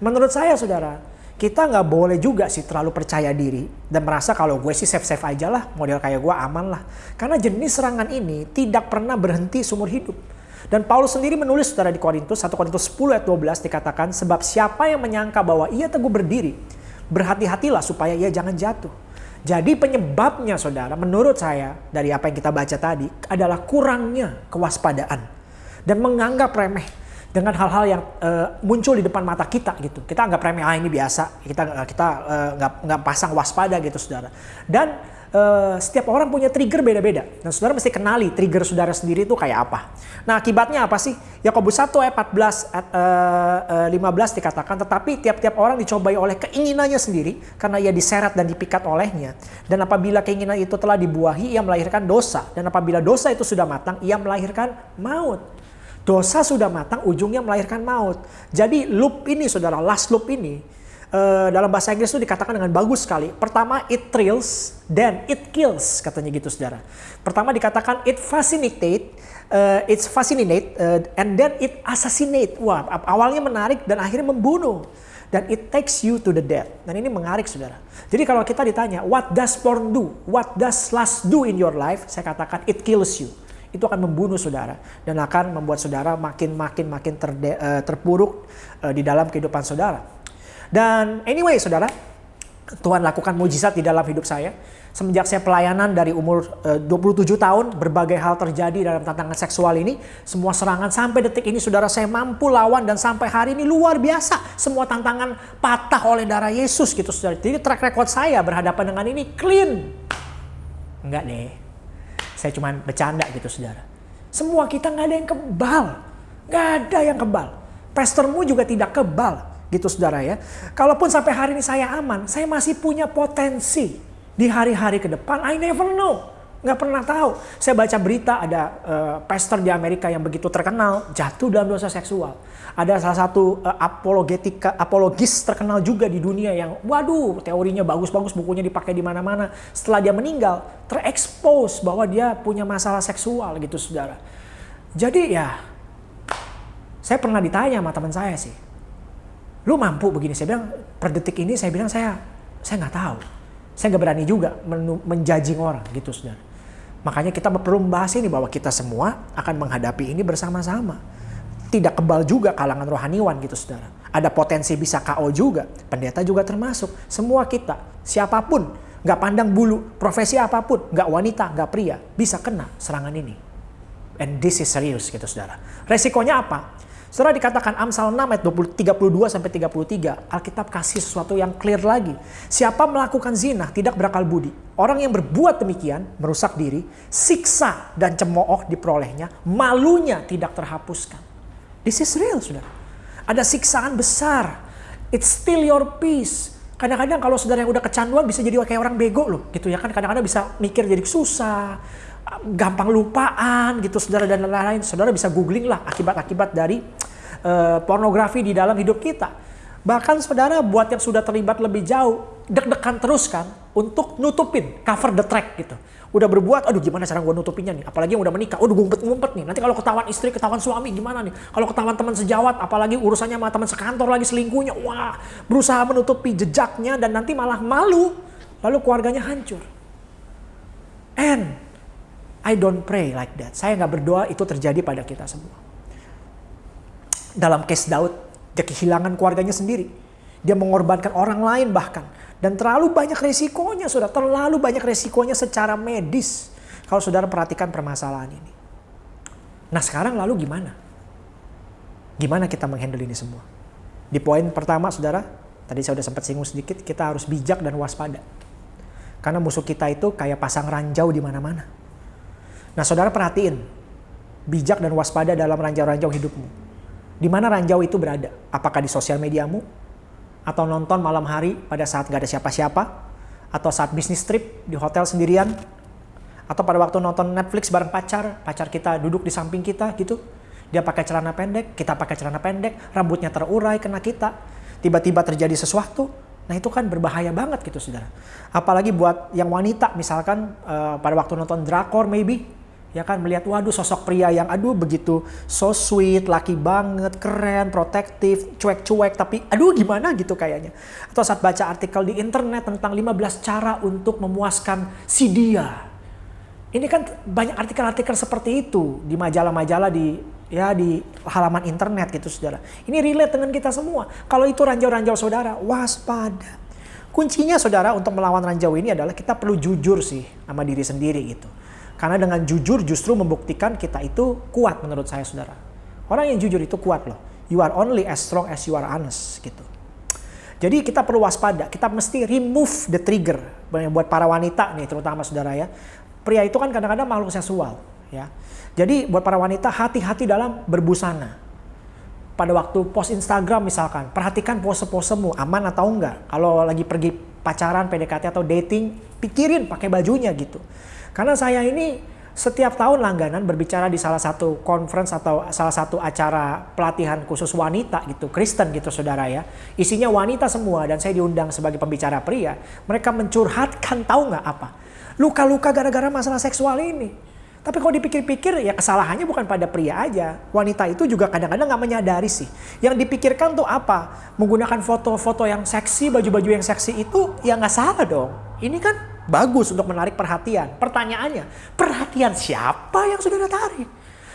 Menurut saya saudara, kita nggak boleh juga sih terlalu percaya diri dan merasa kalau gue sih safe-safe aja lah, model kayak gue aman lah. Karena jenis serangan ini tidak pernah berhenti seumur hidup. Dan Paulus sendiri menulis saudara di Korintus, 1 Korintus 10 ayat 12 dikatakan, sebab siapa yang menyangka bahwa ia teguh berdiri, berhati-hatilah supaya ia jangan jatuh. Jadi penyebabnya saudara menurut saya dari apa yang kita baca tadi adalah kurangnya kewaspadaan dan menganggap remeh dengan hal-hal yang uh, muncul di depan mata kita gitu. Kita anggap remeh ah ini biasa. Kita uh, kita uh, nggak pasang waspada gitu saudara. Dan Uh, setiap orang punya trigger beda-beda. Dan saudara mesti kenali trigger saudara sendiri itu kayak apa. Nah akibatnya apa sih? Yakobus 1 ayat 14 uh, uh, 15 dikatakan, tetapi tiap-tiap orang dicobai oleh keinginannya sendiri karena ia diseret dan dipikat olehnya. Dan apabila keinginan itu telah dibuahi, ia melahirkan dosa. Dan apabila dosa itu sudah matang, ia melahirkan maut. Dosa sudah matang, ujungnya melahirkan maut. Jadi loop ini saudara, last loop ini, uh, dalam bahasa Inggris itu dikatakan dengan bagus sekali. Pertama it thrills, then it kills katanya gitu saudara. Pertama dikatakan it fascinate, uh, it's fascinate, uh, and then it assassinate. Wah awalnya menarik dan akhirnya membunuh. Dan it takes you to the death. Dan ini mengarik saudara. Jadi kalau kita ditanya, what does porn do? What does lust do in your life? Saya katakan it kills you itu akan membunuh saudara dan akan membuat saudara makin makin makin terpuruk di dalam kehidupan saudara. Dan anyway saudara, Tuhan lakukan mujizat di dalam hidup saya. Semenjak saya pelayanan dari umur e, uh, 27 tahun, berbagai hal terjadi dalam tantangan seksual ini. Semua serangan sampai detik ini saudara saya mampu lawan dan sampai hari ini luar biasa. Semua tantangan patah oleh darah Yesus gitu saudara. Jadi track record saya berhadapan dengan ini clean. Enggak deh, saya cuma bercanda gitu saudara. Semua kita nggak ada yang kebal. Nggak ada yang kebal. Pastormu juga tidak kebal gitu saudara ya. Kalaupun sampai hari ini saya aman, saya masih punya potensi di hari-hari ke depan. I never know. Nggak pernah tahu. Saya baca berita ada uh, pastor di Amerika yang begitu terkenal jatuh dalam dosa seksual. Ada salah satu uh, apologetika apologis terkenal juga di dunia yang waduh teorinya bagus-bagus bukunya dipakai di mana-mana. Setelah dia meninggal terekspos bahwa dia punya masalah seksual gitu saudara. Jadi ya saya pernah ditanya sama teman saya sih lu mampu begini? Saya bilang per detik ini saya bilang saya saya nggak tahu. Saya nggak berani juga menjajing orang gitu saudara makanya kita perlu membahas ini bahwa kita semua akan menghadapi ini bersama-sama. Tidak kebal juga kalangan rohaniwan gitu saudara ada potensi bisa KO juga pendeta juga termasuk. Semua kita siapa pun nggak pandang bulu profesi apa pun nggak wanita nggak pria bisa kena serangan ini. And this is serious gitu saudara resikonya apa Saudara dikatakan Amsal 6 ayat 20, 32 sampai 33, Alkitab kasih sesuatu yang clear lagi. Siapa melakukan zina tidak berakal budi. Orang yang berbuat demikian merusak diri, siksa dan cemooh diperolehnya, malunya tidak terhapuskan. This is real, Saudara. Ada siksaan besar. It's still your peace. Kadang-kadang kalau saudara yang udah kecanduan bisa jadi kayak orang bego loh, gitu ya kan. Kadang-kadang bisa mikir jadi susah, gampang lupaan gitu saudara dan lain-lain. Saudara bisa googling lah akibat-akibat dari uh, pornografi di dalam hidup kita. Bahkan saudara buat yang sudah terlibat lebih jauh, deg-degan terus kan untuk nutupin, cover the track gitu. Udah berbuat, aduh gimana cara gue nutupinnya nih. Apalagi yang udah menikah, aduh ngumpet-ngumpet nih. Nanti kalau ketahuan istri, ketahuan suami gimana nih. Kalau ketahuan teman sejawat, apalagi urusannya sama teman sekantor lagi selingkuhnya. Wah, berusaha menutupi jejaknya dan nanti malah malu. Lalu keluarganya hancur. And I don't pray like that. Saya nggak berdoa itu terjadi pada kita semua. Dalam case Daud, dia kehilangan keluarganya sendiri. Dia mengorbankan orang lain bahkan. Dan terlalu banyak resikonya, sudah terlalu banyak resikonya secara medis. Kalau saudara perhatikan permasalahan ini. Nah sekarang lalu gimana? Gimana kita menghandle ini semua? Di poin pertama saudara, tadi saya sudah sempat singgung sedikit, kita harus bijak dan waspada. Karena musuh kita itu kayak pasang ranjau di mana-mana Nah saudara perhatiin, bijak dan waspada dalam ranjau-ranjau hidupmu. Di mana ranjau itu berada? Apakah di sosial mediamu? Atau nonton malam hari pada saat gak ada siapa-siapa? Atau saat bisnis trip di hotel sendirian? Atau pada waktu nonton Netflix bareng pacar, pacar kita duduk di samping kita gitu. Dia pakai celana pendek, kita pakai celana pendek, rambutnya terurai kena kita. Tiba-tiba terjadi sesuatu, Nah itu kan berbahaya banget gitu saudara. Apalagi buat yang wanita misalkan uh, pada waktu nonton drakor maybe ya kan melihat waduh sosok pria yang aduh begitu so sweet, laki banget, keren, protektif, cuek-cuek tapi aduh gimana gitu kayaknya. Atau saat baca artikel di internet tentang 15 cara untuk memuaskan si dia. Ini kan banyak artikel-artikel seperti itu di majalah-majalah di ya di halaman internet gitu saudara. Ini relate dengan kita semua. Kalau itu ranjau-ranjau saudara, waspada. Kuncinya saudara untuk melawan ranjau ini adalah kita perlu jujur sih sama diri sendiri gitu. Karena dengan jujur justru membuktikan kita itu kuat menurut saya saudara. Orang yang jujur itu kuat loh. You are only as strong as you are honest gitu. Jadi kita perlu waspada, kita mesti remove the trigger buat para wanita nih terutama saudara ya. Pria itu kan kadang-kadang makhluk seksual ya. Jadi buat para wanita hati-hati dalam berbusana. Pada waktu post Instagram misalkan, perhatikan pose-posemu aman atau enggak. Kalau lagi pergi pacaran, PDKT atau dating, pikirin pakai bajunya gitu. Karena saya ini setiap tahun langganan berbicara di salah satu conference atau salah satu acara pelatihan khusus wanita gitu, Kristen gitu saudara ya. Isinya wanita semua dan saya diundang sebagai pembicara pria. Mereka mencurhatkan tahu nggak apa? Luka-luka gara-gara masalah seksual ini. Tapi kalau dipikir-pikir ya kesalahannya bukan pada pria aja. Wanita itu juga kadang-kadang nggak menyadari sih. Yang dipikirkan tuh apa? Menggunakan foto-foto yang seksi, baju-baju yang seksi itu ya nggak salah dong. Ini kan bagus untuk menarik perhatian. Pertanyaannya, perhatian siapa yang saudara tarik?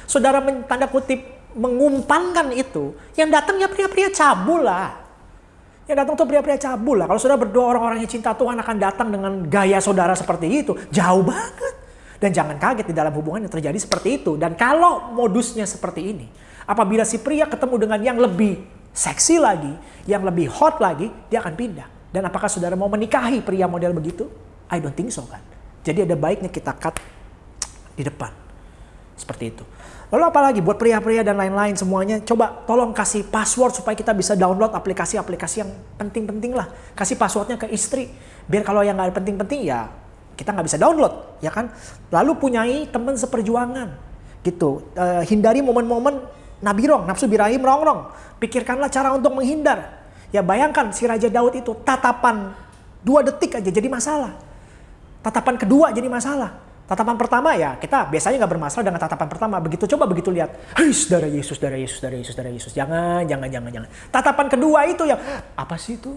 Saudara tanda kutip mengumpankan itu, yang datang ya pria-pria cabul lah. Yang datang tuh pria-pria cabul lah. Kalau saudara berdoa orang-orang yang cinta Tuhan akan datang dengan gaya saudara seperti itu, jauh banget. Dan jangan kaget di dalam hubungan yang terjadi seperti itu. Dan kalau modusnya seperti ini, apabila si pria ketemu dengan yang lebih seksi lagi, yang lebih hot lagi, dia akan pindah. Dan apakah saudara mau menikahi pria model begitu? I don't think so kan. Jadi ada baiknya kita cut di depan. Seperti itu. Lalu apalagi buat pria-pria dan lain-lain semuanya, coba tolong kasih password supaya kita bisa download aplikasi-aplikasi yang penting-penting lah. Kasih passwordnya ke istri. Biar kalau yang nggak penting-penting ya kita nggak bisa download, ya kan? Lalu punyai teman seperjuangan, gitu. Uh, hindari momen-momen nabirong, nafsu birahi merongrong. Pikirkanlah cara untuk menghindar. Ya bayangkan si Raja Daud itu tatapan dua detik aja jadi masalah. Tatapan kedua jadi masalah. Tatapan pertama ya kita biasanya nggak bermasalah dengan tatapan pertama. Begitu coba begitu lihat, hei darah Yesus, darah Yesus, darah Yesus, darah Yesus. Jangan, jangan, jangan, jangan. Tatapan kedua itu yang apa sih itu?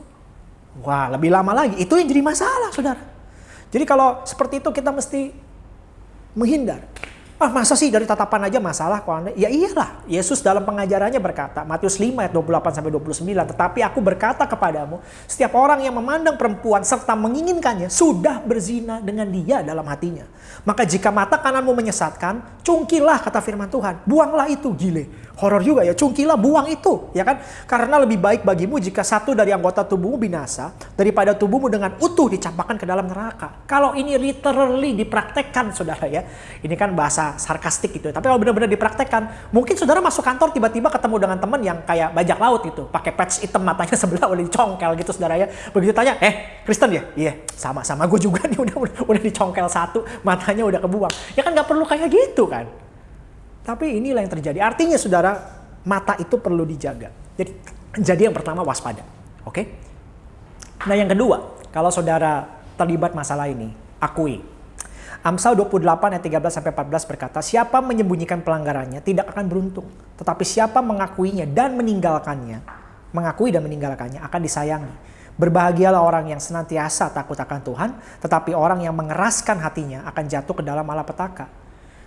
Wah lebih lama lagi. Itu yang jadi masalah saudara. Jadi kalau seperti itu kita mesti menghindar. Ah masa sih dari tatapan aja masalah kok anda? Ya iyalah, Yesus dalam pengajarannya berkata, Matius 5 ayat 28 sampai 29, tetapi aku berkata kepadamu, setiap orang yang memandang perempuan serta menginginkannya sudah berzina dengan dia dalam hatinya. Maka jika mata kananmu menyesatkan, cungkilah kata firman Tuhan, buanglah itu gile horor juga ya. Cungkilah buang itu, ya kan? Karena lebih baik bagimu jika satu dari anggota tubuhmu binasa daripada tubuhmu dengan utuh dicampakkan ke dalam neraka. Kalau ini literally dipraktekkan, saudara ya. Ini kan bahasa sarkastik gitu. Tapi kalau benar-benar dipraktekkan, mungkin saudara masuk kantor tiba-tiba ketemu dengan teman yang kayak bajak laut gitu, pakai patch hitam matanya sebelah udah dicongkel gitu, saudara ya. Begitu tanya, eh Kristen ya? Iya, sama-sama gue juga nih udah, udah udah dicongkel satu, matanya udah kebuang. Ya kan nggak perlu kayak gitu kan? Tapi inilah yang terjadi. Artinya saudara, mata itu perlu dijaga. Jadi, jadi yang pertama waspada. Oke? Okay? Nah yang kedua, kalau saudara terlibat masalah ini, akui. Amsal 28 ayat 13 sampai 14 berkata, siapa menyembunyikan pelanggarannya tidak akan beruntung, tetapi siapa mengakuinya dan meninggalkannya, mengakui dan meninggalkannya akan disayangi. Berbahagialah orang yang senantiasa takut akan Tuhan, tetapi orang yang mengeraskan hatinya akan jatuh ke dalam malapetaka.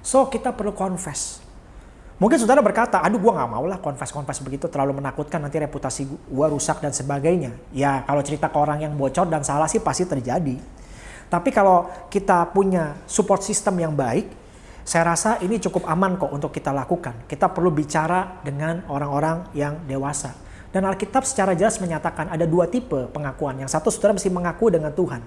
So kita perlu confess. Mungkin saudara berkata, aduh gue gak mau lah confess-confess begitu terlalu menakutkan nanti reputasi gue rusak dan sebagainya. Ya kalau cerita ke orang yang bocor dan salah sih pasti terjadi. Tapi kalau kita punya support system yang baik, saya rasa ini cukup aman kok untuk kita lakukan. Kita perlu bicara dengan orang-orang yang dewasa. Dan Alkitab secara jelas menyatakan ada dua tipe pengakuan. Yang satu saudara mesti mengaku dengan Tuhan.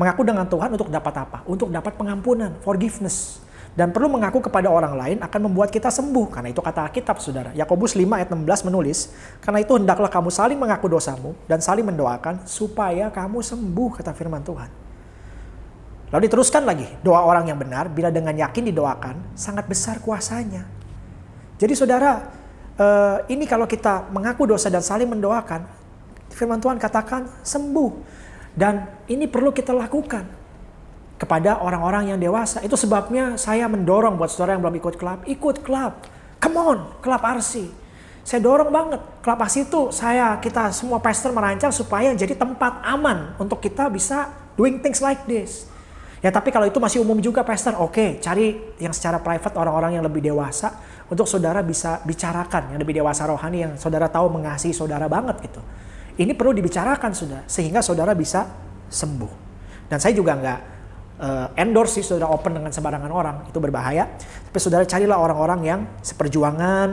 Mengaku dengan Tuhan untuk dapat apa? Untuk dapat pengampunan, forgiveness dan perlu mengaku kepada orang lain akan membuat kita sembuh. Karena itu kata Alkitab, saudara. Yakobus 5 ayat 16 menulis, Karena itu hendaklah kamu saling mengaku dosamu dan saling mendoakan supaya kamu sembuh, kata firman Tuhan. Lalu diteruskan lagi, doa orang yang benar bila dengan yakin didoakan, sangat besar kuasanya. Jadi saudara, eh, ini kalau kita mengaku dosa dan saling mendoakan, firman Tuhan katakan sembuh. Dan ini perlu kita lakukan kepada orang-orang yang dewasa. Itu sebabnya saya mendorong buat saudara yang belum ikut klub, ikut klub. Come on, klub RC. Saya dorong banget. Klub RC itu saya, kita semua pastor merancang supaya jadi tempat aman untuk kita bisa doing things like this. Ya tapi kalau itu masih umum juga pastor, oke okay, cari yang secara private orang-orang yang lebih dewasa untuk saudara bisa bicarakan yang lebih dewasa rohani yang saudara tahu mengasihi saudara banget gitu. Ini perlu dibicarakan sudah sehingga saudara bisa sembuh. Dan saya juga nggak uh, endorse sih saudara open dengan sembarangan orang itu berbahaya tapi saudara carilah orang-orang yang seperjuangan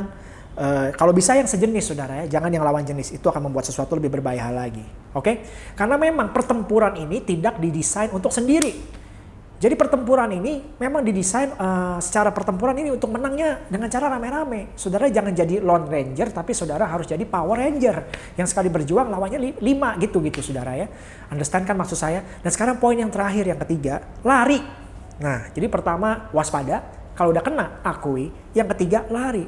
uh, kalau bisa yang sejenis saudara ya jangan yang lawan jenis itu akan membuat sesuatu lebih berbahaya lagi Oke, karena memang pertempuran ini tidak didesain untuk sendiri. Jadi pertempuran ini memang didesain uh, secara pertempuran ini untuk menangnya dengan cara rame-rame. Saudara jangan jadi Lone Ranger, tapi saudara harus jadi Power Ranger yang sekali berjuang lawannya lima gitu gitu saudara ya. Understand kan maksud saya? Dan sekarang poin yang terakhir yang ketiga, lari. Nah, jadi pertama waspada, kalau udah kena akui. Yang ketiga lari.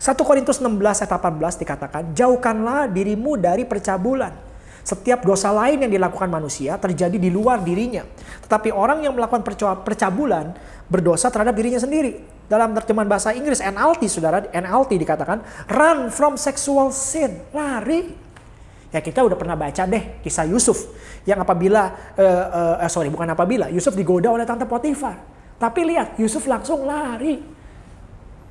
1 Korintus 16 ayat 18 dikatakan, jauhkanlah dirimu dari percabulan. Setiap dosa lain yang dilakukan manusia terjadi di luar dirinya. Tetapi orang yang melakukan percabulan berdosa terhadap dirinya sendiri. Dalam terjemahan bahasa Inggris NLT, saudara, NLT dikatakan, run from sexual sin. Lari. Ya kita udah pernah baca deh kisah Yusuf. Yang apabila, uh, uh, sorry bukan apabila, Yusuf digoda oleh tante Potifar. Tapi lihat, Yusuf langsung lari.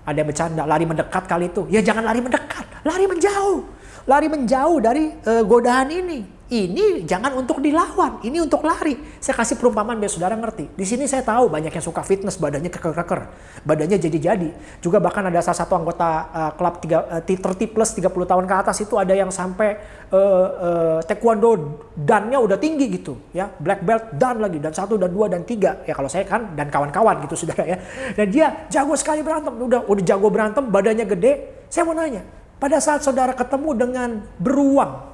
Ada yang bercanda, lari mendekat kali itu. Ya jangan lari mendekat, lari menjauh. Lari menjauh dari uh, godaan ini. Ini jangan untuk dilawan, ini untuk lari. Saya kasih perumpamaan biar saudara ngerti. Di sini saya tahu banyak yang suka fitness, badannya keker-keker. Badannya jadi-jadi. Juga bahkan ada salah satu anggota uh, klub uh, 30 plus 30 tahun ke atas itu ada yang sampai uh, uh, taekwondo dannya udah tinggi gitu. ya Black belt dan lagi, dan satu, dan dua, dan tiga. Ya kalau saya kan dan kawan-kawan gitu saudara ya. Dan dia jago sekali berantem. Udah, udah jago berantem, badannya gede. Saya mau nanya, pada saat saudara ketemu dengan beruang,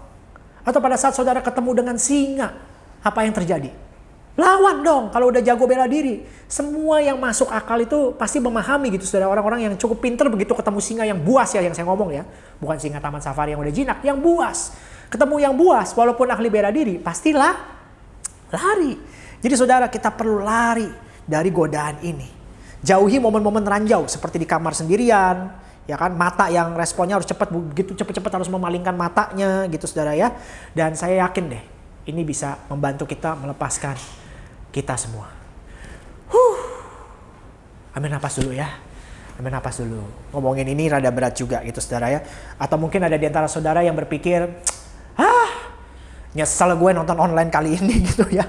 atau pada saat saudara ketemu dengan singa, apa yang terjadi? Lawan dong kalau udah jago bela diri. Semua yang masuk akal itu pasti memahami gitu saudara orang-orang yang cukup pinter begitu ketemu singa yang buas ya yang saya ngomong ya. Bukan singa taman safari yang udah jinak, yang buas. Ketemu yang buas walaupun ahli bela diri pastilah lari. Jadi saudara kita perlu lari dari godaan ini. Jauhi momen-momen ranjau seperti di kamar sendirian, ya kan mata yang responnya harus cepat begitu cepat-cepat harus memalingkan matanya gitu saudara ya. Dan saya yakin deh ini bisa membantu kita melepaskan kita semua. Huh. Ambil napas dulu ya. Ambil napas dulu. Ngomongin ini rada berat juga gitu saudara ya. Atau mungkin ada di antara saudara yang berpikir ah nyesel gue nonton online kali ini gitu ya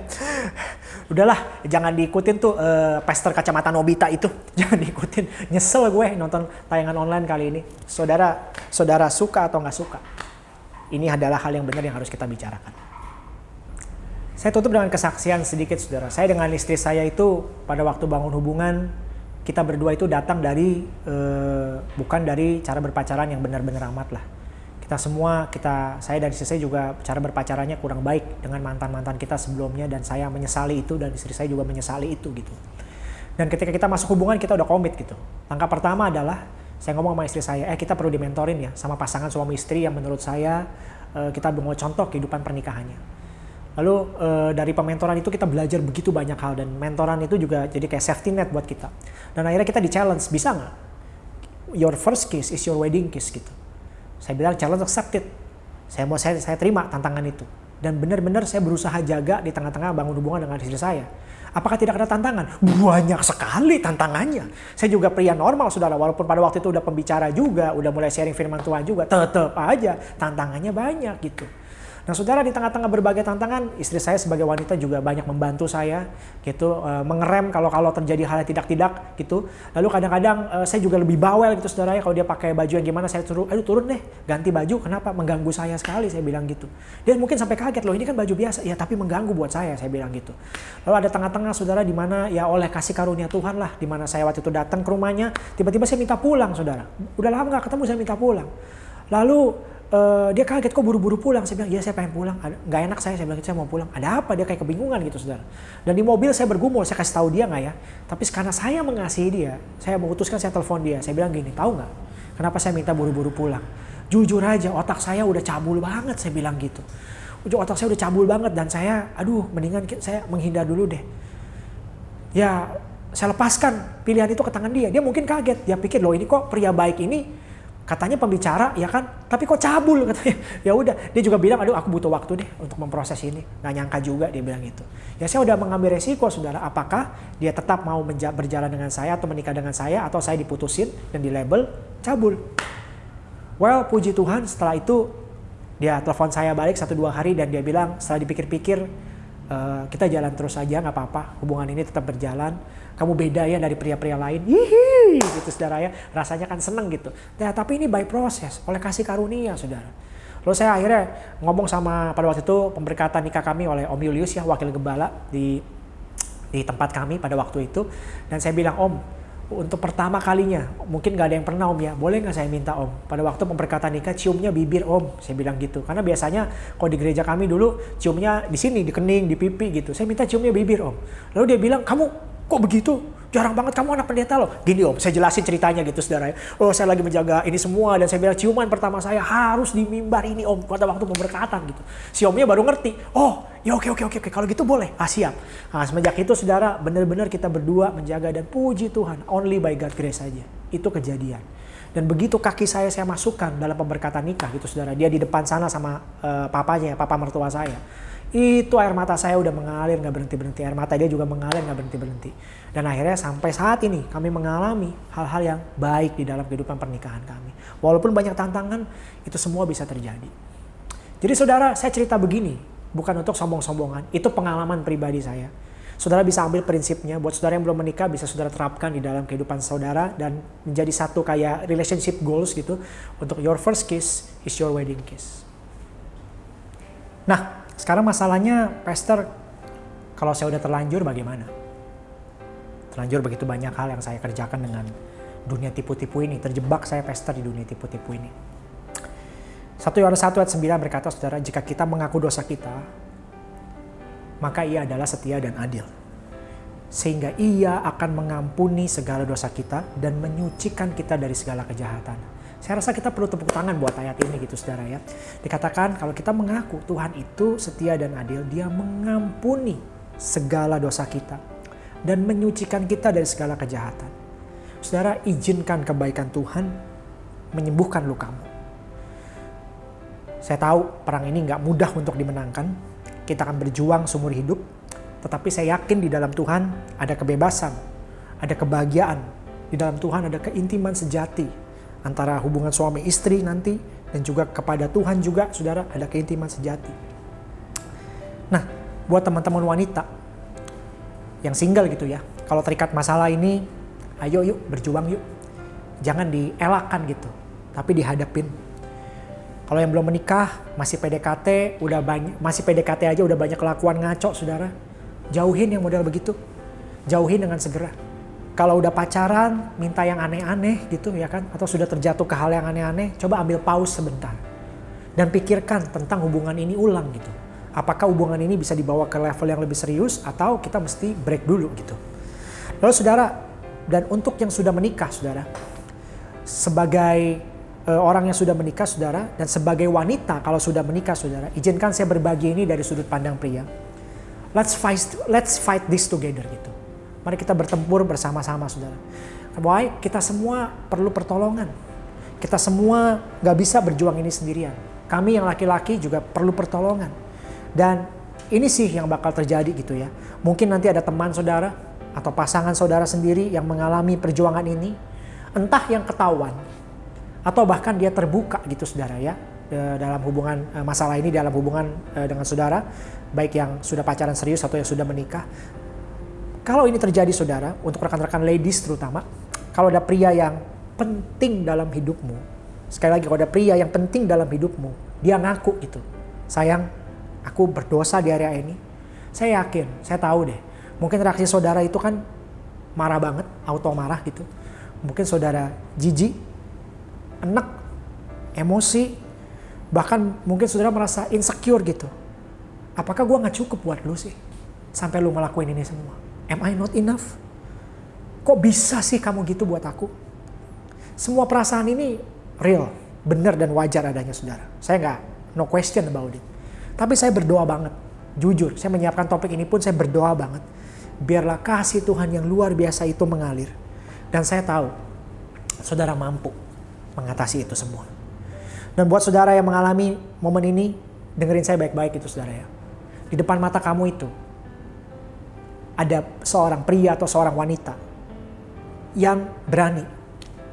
udahlah jangan diikutin tuh uh, pester kacamata Nobita itu. Jangan diikutin. Nyesel gue nonton tayangan online kali ini. Saudara saudara suka atau nggak suka? Ini adalah hal yang benar yang harus kita bicarakan. Saya tutup dengan kesaksian sedikit saudara. Saya dengan istri saya itu pada waktu bangun hubungan kita berdua itu datang dari uh, bukan dari cara berpacaran yang benar-benar amat lah kita semua kita saya dan istri saya juga cara berpacarannya kurang baik dengan mantan mantan kita sebelumnya dan saya menyesali itu dan istri saya juga menyesali itu gitu. Dan ketika kita masuk hubungan kita udah komit gitu. Langkah pertama adalah saya ngomong sama istri saya eh kita perlu dimentorin ya sama pasangan suami istri yang menurut saya eh, kita mau contoh kehidupan pernikahannya. Lalu eh, dari pementoran itu kita belajar begitu banyak hal dan mentoran itu juga jadi kayak safety net buat kita. Dan akhirnya kita di challenge bisa nggak? Your first kiss is your wedding kiss gitu saya bilang challenge accepted. Saya mau saya, saya terima tantangan itu. Dan benar-benar saya berusaha jaga di tengah-tengah bangun hubungan dengan istri saya. Apakah tidak ada tantangan? Banyak sekali tantangannya. Saya juga pria normal, saudara. Walaupun pada waktu itu udah pembicara juga, udah mulai sharing firman Tuhan juga, tetap aja tantangannya banyak gitu. Nah saudara di tengah-tengah berbagai tantangan, istri saya sebagai wanita juga banyak membantu saya gitu, uh, mengerem kalau kalau terjadi hal yang tidak-tidak gitu. Lalu kadang-kadang uh, saya juga lebih bawel gitu saudara ya, kalau dia pakai baju yang gimana saya suruh, aduh turun deh, ganti baju, kenapa? Mengganggu saya sekali, saya bilang gitu. Dia mungkin sampai kaget loh, ini kan baju biasa, ya tapi mengganggu buat saya, saya bilang gitu. Lalu ada tengah-tengah saudara di mana ya oleh kasih karunia Tuhan lah, di mana saya waktu itu datang ke rumahnya, tiba-tiba saya minta pulang saudara. Udah lama nggak ketemu, saya minta pulang. Lalu uh, dia kaget kok buru-buru pulang. Saya bilang, iya saya pengen pulang. Gak enak saya, saya bilang, saya mau pulang. Ada apa? Dia kayak kebingungan gitu saudara. Dan di mobil saya bergumul, saya kasih tahu dia nggak ya. Tapi karena saya mengasihi dia, saya memutuskan saya telepon dia. Saya bilang gini, tahu nggak? Kenapa saya minta buru-buru pulang? Jujur aja, otak saya udah cabul banget, saya bilang gitu. Ujung otak saya udah cabul banget dan saya, aduh mendingan saya menghindar dulu deh. Ya saya lepaskan pilihan itu ke tangan dia. Dia mungkin kaget, dia pikir loh ini kok pria baik ini katanya pembicara ya kan? Tapi kok cabul katanya. Ya udah dia juga bilang aduh aku butuh waktu deh untuk memproses ini. Nggak nyangka juga dia bilang itu ya saya udah mengambil resiko saudara. Apakah dia tetap mau berjalan dengan saya atau menikah dengan saya atau saya diputusin dan di label cabul. Well puji Tuhan setelah itu dia telepon saya balik satu dua hari dan dia bilang setelah dipikir-pikir uh, kita jalan terus aja nggak apa-apa. Hubungan ini tetap berjalan kamu beda ya dari pria-pria lain. Hihi, gitu saudara ya. Rasanya kan seneng gitu. Nah, tapi ini by proses, oleh kasih karunia saudara. Lalu saya akhirnya ngomong sama pada waktu itu pemberkatan nikah kami oleh Om Julius ya wakil gembala di di tempat kami pada waktu itu dan saya bilang Om untuk pertama kalinya mungkin nggak ada yang pernah om ya boleh nggak saya minta om pada waktu pemberkatan nikah ciumnya bibir om saya bilang gitu karena biasanya kalau di gereja kami dulu ciumnya di sini di kening di pipi gitu saya minta ciumnya bibir om lalu dia bilang kamu kok begitu jarang banget kamu anak pendeta loh. Gini om, saya jelasin ceritanya gitu saudara. Oh saya lagi menjaga ini semua dan saya bilang ciuman pertama saya harus di mimbar ini om pada waktu pemberkatan gitu. Si omnya baru ngerti. Oh ya oke oke oke oke kalau gitu boleh. Ah siap. Nah semenjak itu saudara benar-benar kita berdua menjaga dan puji Tuhan only by God grace saja. Itu kejadian. Dan begitu kaki saya saya masukkan dalam pemberkatan nikah gitu saudara. Dia di depan sana sama uh, papanya, papa mertua saya itu air mata saya udah mengalir nggak berhenti berhenti air mata dia juga mengalir nggak berhenti berhenti dan akhirnya sampai saat ini kami mengalami hal-hal yang baik di dalam kehidupan pernikahan kami. Walaupun banyak tantangan itu semua bisa terjadi. Jadi saudara saya cerita begini bukan untuk sombong-sombongan. Itu pengalaman pribadi saya. Saudara bisa ambil prinsipnya. Buat saudara yang belum menikah bisa saudara terapkan di dalam kehidupan saudara dan menjadi satu kayak relationship goals gitu. Untuk your first kiss is your wedding kiss. Nah sekarang masalahnya, Pastor, kalau saya udah terlanjur bagaimana? Terlanjur begitu banyak hal yang saya kerjakan dengan dunia tipu-tipu ini. Terjebak saya Pastor di dunia tipu-tipu ini. 1 Yohanes 1 ayat 9 berkata, saudara, jika kita mengaku dosa kita, maka ia adalah setia dan adil. Sehingga ia akan mengampuni segala dosa kita dan menyucikan kita dari segala kejahatan. Saya rasa kita perlu tepuk tangan buat ayat ini gitu saudara ya. Dikatakan kalau kita mengaku Tuhan itu setia dan adil, dia mengampuni segala dosa kita dan menyucikan kita dari segala kejahatan. Saudara, izinkan kebaikan Tuhan menyembuhkan lukamu. Saya tahu perang ini nggak mudah untuk dimenangkan. Kita akan berjuang seumur hidup. Tetapi saya yakin di dalam Tuhan ada kebebasan, ada kebahagiaan. Di dalam Tuhan ada keintiman sejati, antara hubungan suami istri nanti dan juga kepada Tuhan juga saudara ada keintiman sejati. Nah, buat teman-teman wanita yang single gitu ya, kalau terikat masalah ini, ayo yuk berjuang yuk. Jangan dielakkan gitu, tapi dihadapin. Kalau yang belum menikah, masih PDKT, udah banyak, masih PDKT aja udah banyak kelakuan ngaco, saudara. Jauhin yang model begitu. Jauhin dengan segera kalau udah pacaran minta yang aneh-aneh gitu ya kan? Atau sudah terjatuh ke hal yang aneh-aneh coba ambil pause sebentar. Dan pikirkan tentang hubungan ini ulang gitu. Apakah hubungan ini bisa dibawa ke level yang lebih serius atau kita mesti break dulu gitu. Lalu saudara dan untuk yang sudah menikah saudara sebagai uh, orang yang sudah menikah saudara dan sebagai wanita kalau sudah menikah saudara izinkan saya berbagi ini dari sudut pandang pria. Let's fight let's fight this together gitu Mari kita bertempur bersama-sama saudara. Why? Kita semua perlu pertolongan. Kita semua gak bisa berjuang ini sendirian. Kami yang laki-laki juga perlu pertolongan. Dan ini sih yang bakal terjadi gitu ya. Mungkin nanti ada teman saudara atau pasangan saudara sendiri yang mengalami perjuangan ini. Entah yang ketahuan atau bahkan dia terbuka gitu saudara ya dalam hubungan eh, masalah ini dalam hubungan eh, dengan saudara baik yang sudah pacaran serius atau yang sudah menikah kalau ini terjadi saudara, untuk rekan-rekan ladies terutama, kalau ada pria yang penting dalam hidupmu, sekali lagi kalau ada pria yang penting dalam hidupmu, dia ngaku itu, sayang, aku berdosa di area ini. Saya yakin, saya tahu deh, mungkin reaksi saudara itu kan marah banget, auto marah gitu. Mungkin saudara jijik, enek, emosi, bahkan mungkin saudara merasa insecure gitu. Apakah gue gak cukup buat lu sih? Sampai lu ngelakuin ini semua. Am I not enough? Kok bisa sih kamu gitu buat aku? Semua perasaan ini real, benar dan wajar adanya saudara. Saya nggak no question about it. Tapi saya berdoa banget, jujur. Saya menyiapkan topik ini pun saya berdoa banget. Biarlah kasih Tuhan yang luar biasa itu mengalir. Dan saya tahu, saudara mampu mengatasi itu semua. Dan buat saudara yang mengalami momen ini, dengerin saya baik-baik itu saudara ya. Di depan mata kamu itu, ada seorang pria atau seorang wanita yang berani.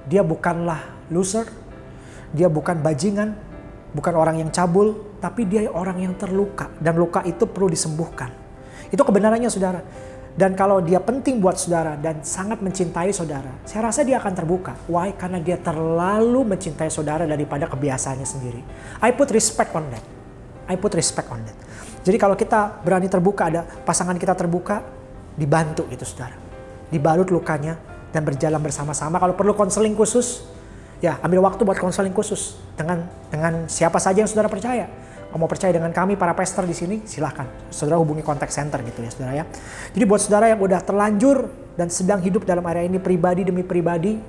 Dia bukanlah loser, dia bukan bajingan, bukan orang yang cabul, tapi dia orang yang terluka dan luka itu perlu disembuhkan. Itu kebenarannya saudara. Dan kalau dia penting buat saudara dan sangat mencintai saudara, saya rasa dia akan terbuka. Why? Karena dia terlalu mencintai saudara daripada kebiasaannya sendiri. I put respect on that. I put respect on that. Jadi kalau kita berani terbuka, ada pasangan kita terbuka, dibantu itu saudara. Dibalut lukanya dan berjalan bersama-sama. Kalau perlu konseling khusus, ya ambil waktu buat konseling khusus dengan dengan siapa saja yang saudara percaya mau percaya dengan kami para pastor di sini, silahkan. Saudara hubungi kontak center gitu ya saudara ya. Jadi buat saudara yang udah terlanjur dan sedang hidup dalam area ini pribadi demi pribadi,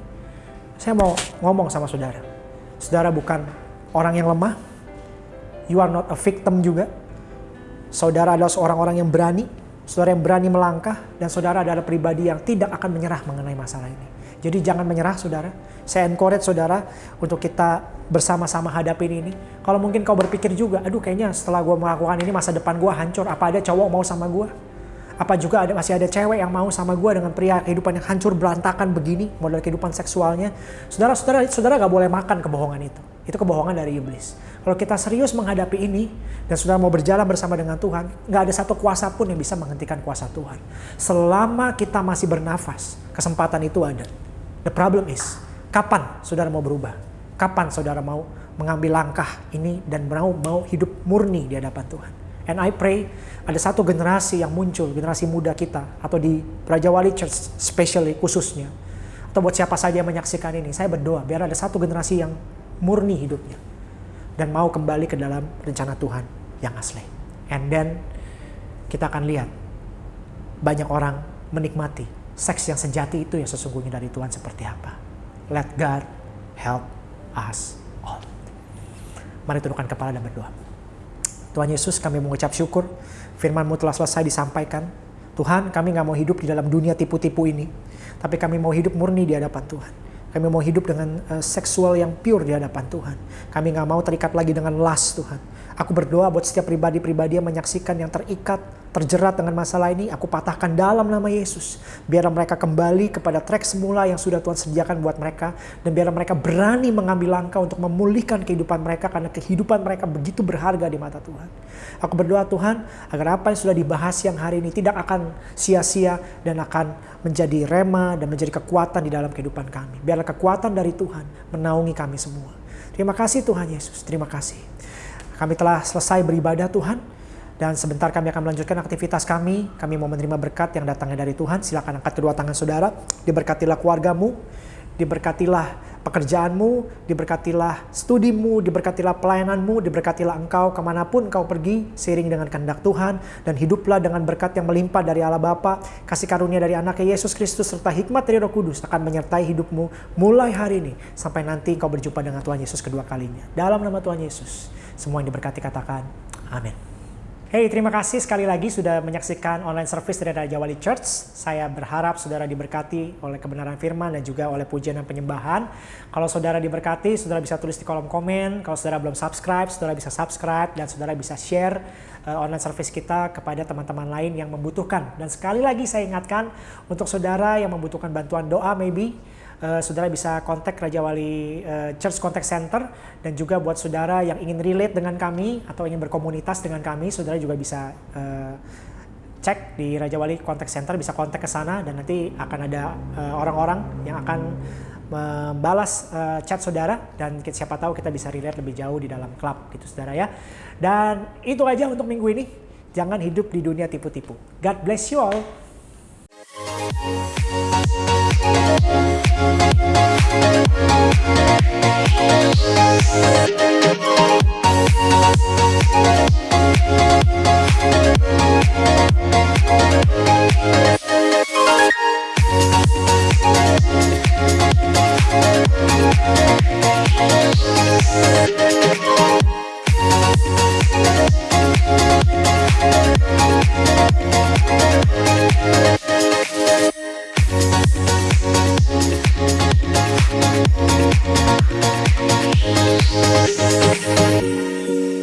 saya mau ngomong sama saudara. Saudara bukan orang yang lemah, you are not a victim juga. Saudara adalah seorang orang yang berani, saudara yang berani melangkah, dan saudara adalah pribadi yang tidak akan menyerah mengenai masalah ini. Jadi jangan menyerah saudara. Saya encourage saudara untuk kita bersama-sama hadapin ini. Kalau mungkin kau berpikir juga, aduh kayaknya setelah gue melakukan ini masa depan gue hancur. Apa ada cowok mau sama gue? Apa juga ada masih ada cewek yang mau sama gue dengan pria kehidupan yang hancur berantakan begini, model kehidupan seksualnya. Saudara-saudara, saudara gak boleh makan kebohongan itu. Itu kebohongan dari iblis. Kalau kita serius menghadapi ini dan saudara mau berjalan bersama dengan Tuhan, nggak ada satu kuasa pun yang bisa menghentikan kuasa Tuhan. Selama kita masih bernafas, kesempatan itu ada. The problem is, kapan saudara mau berubah? Kapan saudara mau mengambil langkah ini dan mau mau hidup murni di hadapan Tuhan? And I pray ada satu generasi yang muncul, generasi muda kita atau di Raja Wali Church especially khususnya atau buat siapa saja yang menyaksikan ini, saya berdoa biar ada satu generasi yang murni hidupnya dan mau kembali ke dalam rencana Tuhan yang asli. And then kita akan lihat banyak orang menikmati seks yang sejati itu yang sesungguhnya dari Tuhan seperti apa. Let God help us all. Mari tundukkan kepala dan berdoa. Tuhan Yesus kami mengucap syukur firman-Mu telah selesai disampaikan. Tuhan kami nggak mau hidup di dalam dunia tipu-tipu ini. Tapi kami mau hidup murni di hadapan Tuhan. Kami mau hidup dengan uh, seksual yang pure di hadapan Tuhan. Kami nggak mau terikat lagi dengan lust Tuhan. Aku berdoa buat setiap pribadi-pribadi yang menyaksikan yang terikat terjerat dengan masalah ini, aku patahkan dalam nama Yesus. Biar mereka kembali kepada trek semula yang sudah Tuhan sediakan buat mereka. Dan biar mereka berani mengambil langkah untuk memulihkan kehidupan mereka karena kehidupan mereka begitu berharga di mata Tuhan. Aku berdoa Tuhan agar apa yang sudah dibahas yang hari ini tidak akan sia-sia dan akan menjadi rema dan menjadi kekuatan di dalam kehidupan kami. Biarlah kekuatan dari Tuhan menaungi kami semua. Terima kasih Tuhan Yesus, terima kasih. Kami telah selesai beribadah Tuhan. Dan sebentar kami akan melanjutkan aktivitas kami. Kami mau menerima berkat yang datangnya dari Tuhan. Silakan angkat kedua tangan saudara. Diberkatilah keluargamu. Diberkatilah pekerjaanmu. Diberkatilah studimu. Diberkatilah pelayananmu. Diberkatilah engkau ke mana pun engkau pergi. Seiring dengan kehendak Tuhan. Dan hiduplah dengan berkat yang melimpah dari Allah Bapa. Kasih karunia dari anaknya Yesus Kristus. Serta hikmat dari roh kudus akan menyertai hidupmu. Mulai hari ini. Sampai nanti engkau berjumpa dengan Tuhan Yesus kedua kalinya. Dalam nama Tuhan Yesus. Semua yang diberkati katakan. Amin. Hey, terima kasih sekali lagi sudah menyaksikan online service dari Raja Wali Church. Saya berharap saudara diberkati oleh kebenaran firman dan juga oleh pujian dan penyembahan. Kalau saudara diberkati, saudara bisa tulis di kolom komen. Kalau saudara belum subscribe, saudara bisa subscribe dan saudara bisa share uh, online service kita kepada teman-teman lain yang membutuhkan. Dan sekali lagi saya ingatkan untuk saudara yang membutuhkan bantuan doa maybe uh, saudara bisa kontak Raja Wali uh, Church Contact Center dan juga buat saudara yang ingin relate dengan kami atau ingin berkomunitas dengan kami, saudara juga bisa uh, cek di Raja Wali Contact Center, bisa kontak ke sana dan nanti akan ada orang-orang uh, yang akan membalas uh, chat saudara dan siapa tahu kita bisa relate lebih jauh di dalam klub gitu saudara ya. Dan itu aja untuk minggu ini. Jangan hidup di dunia tipu-tipu. God bless you all. We'll be right back. Thank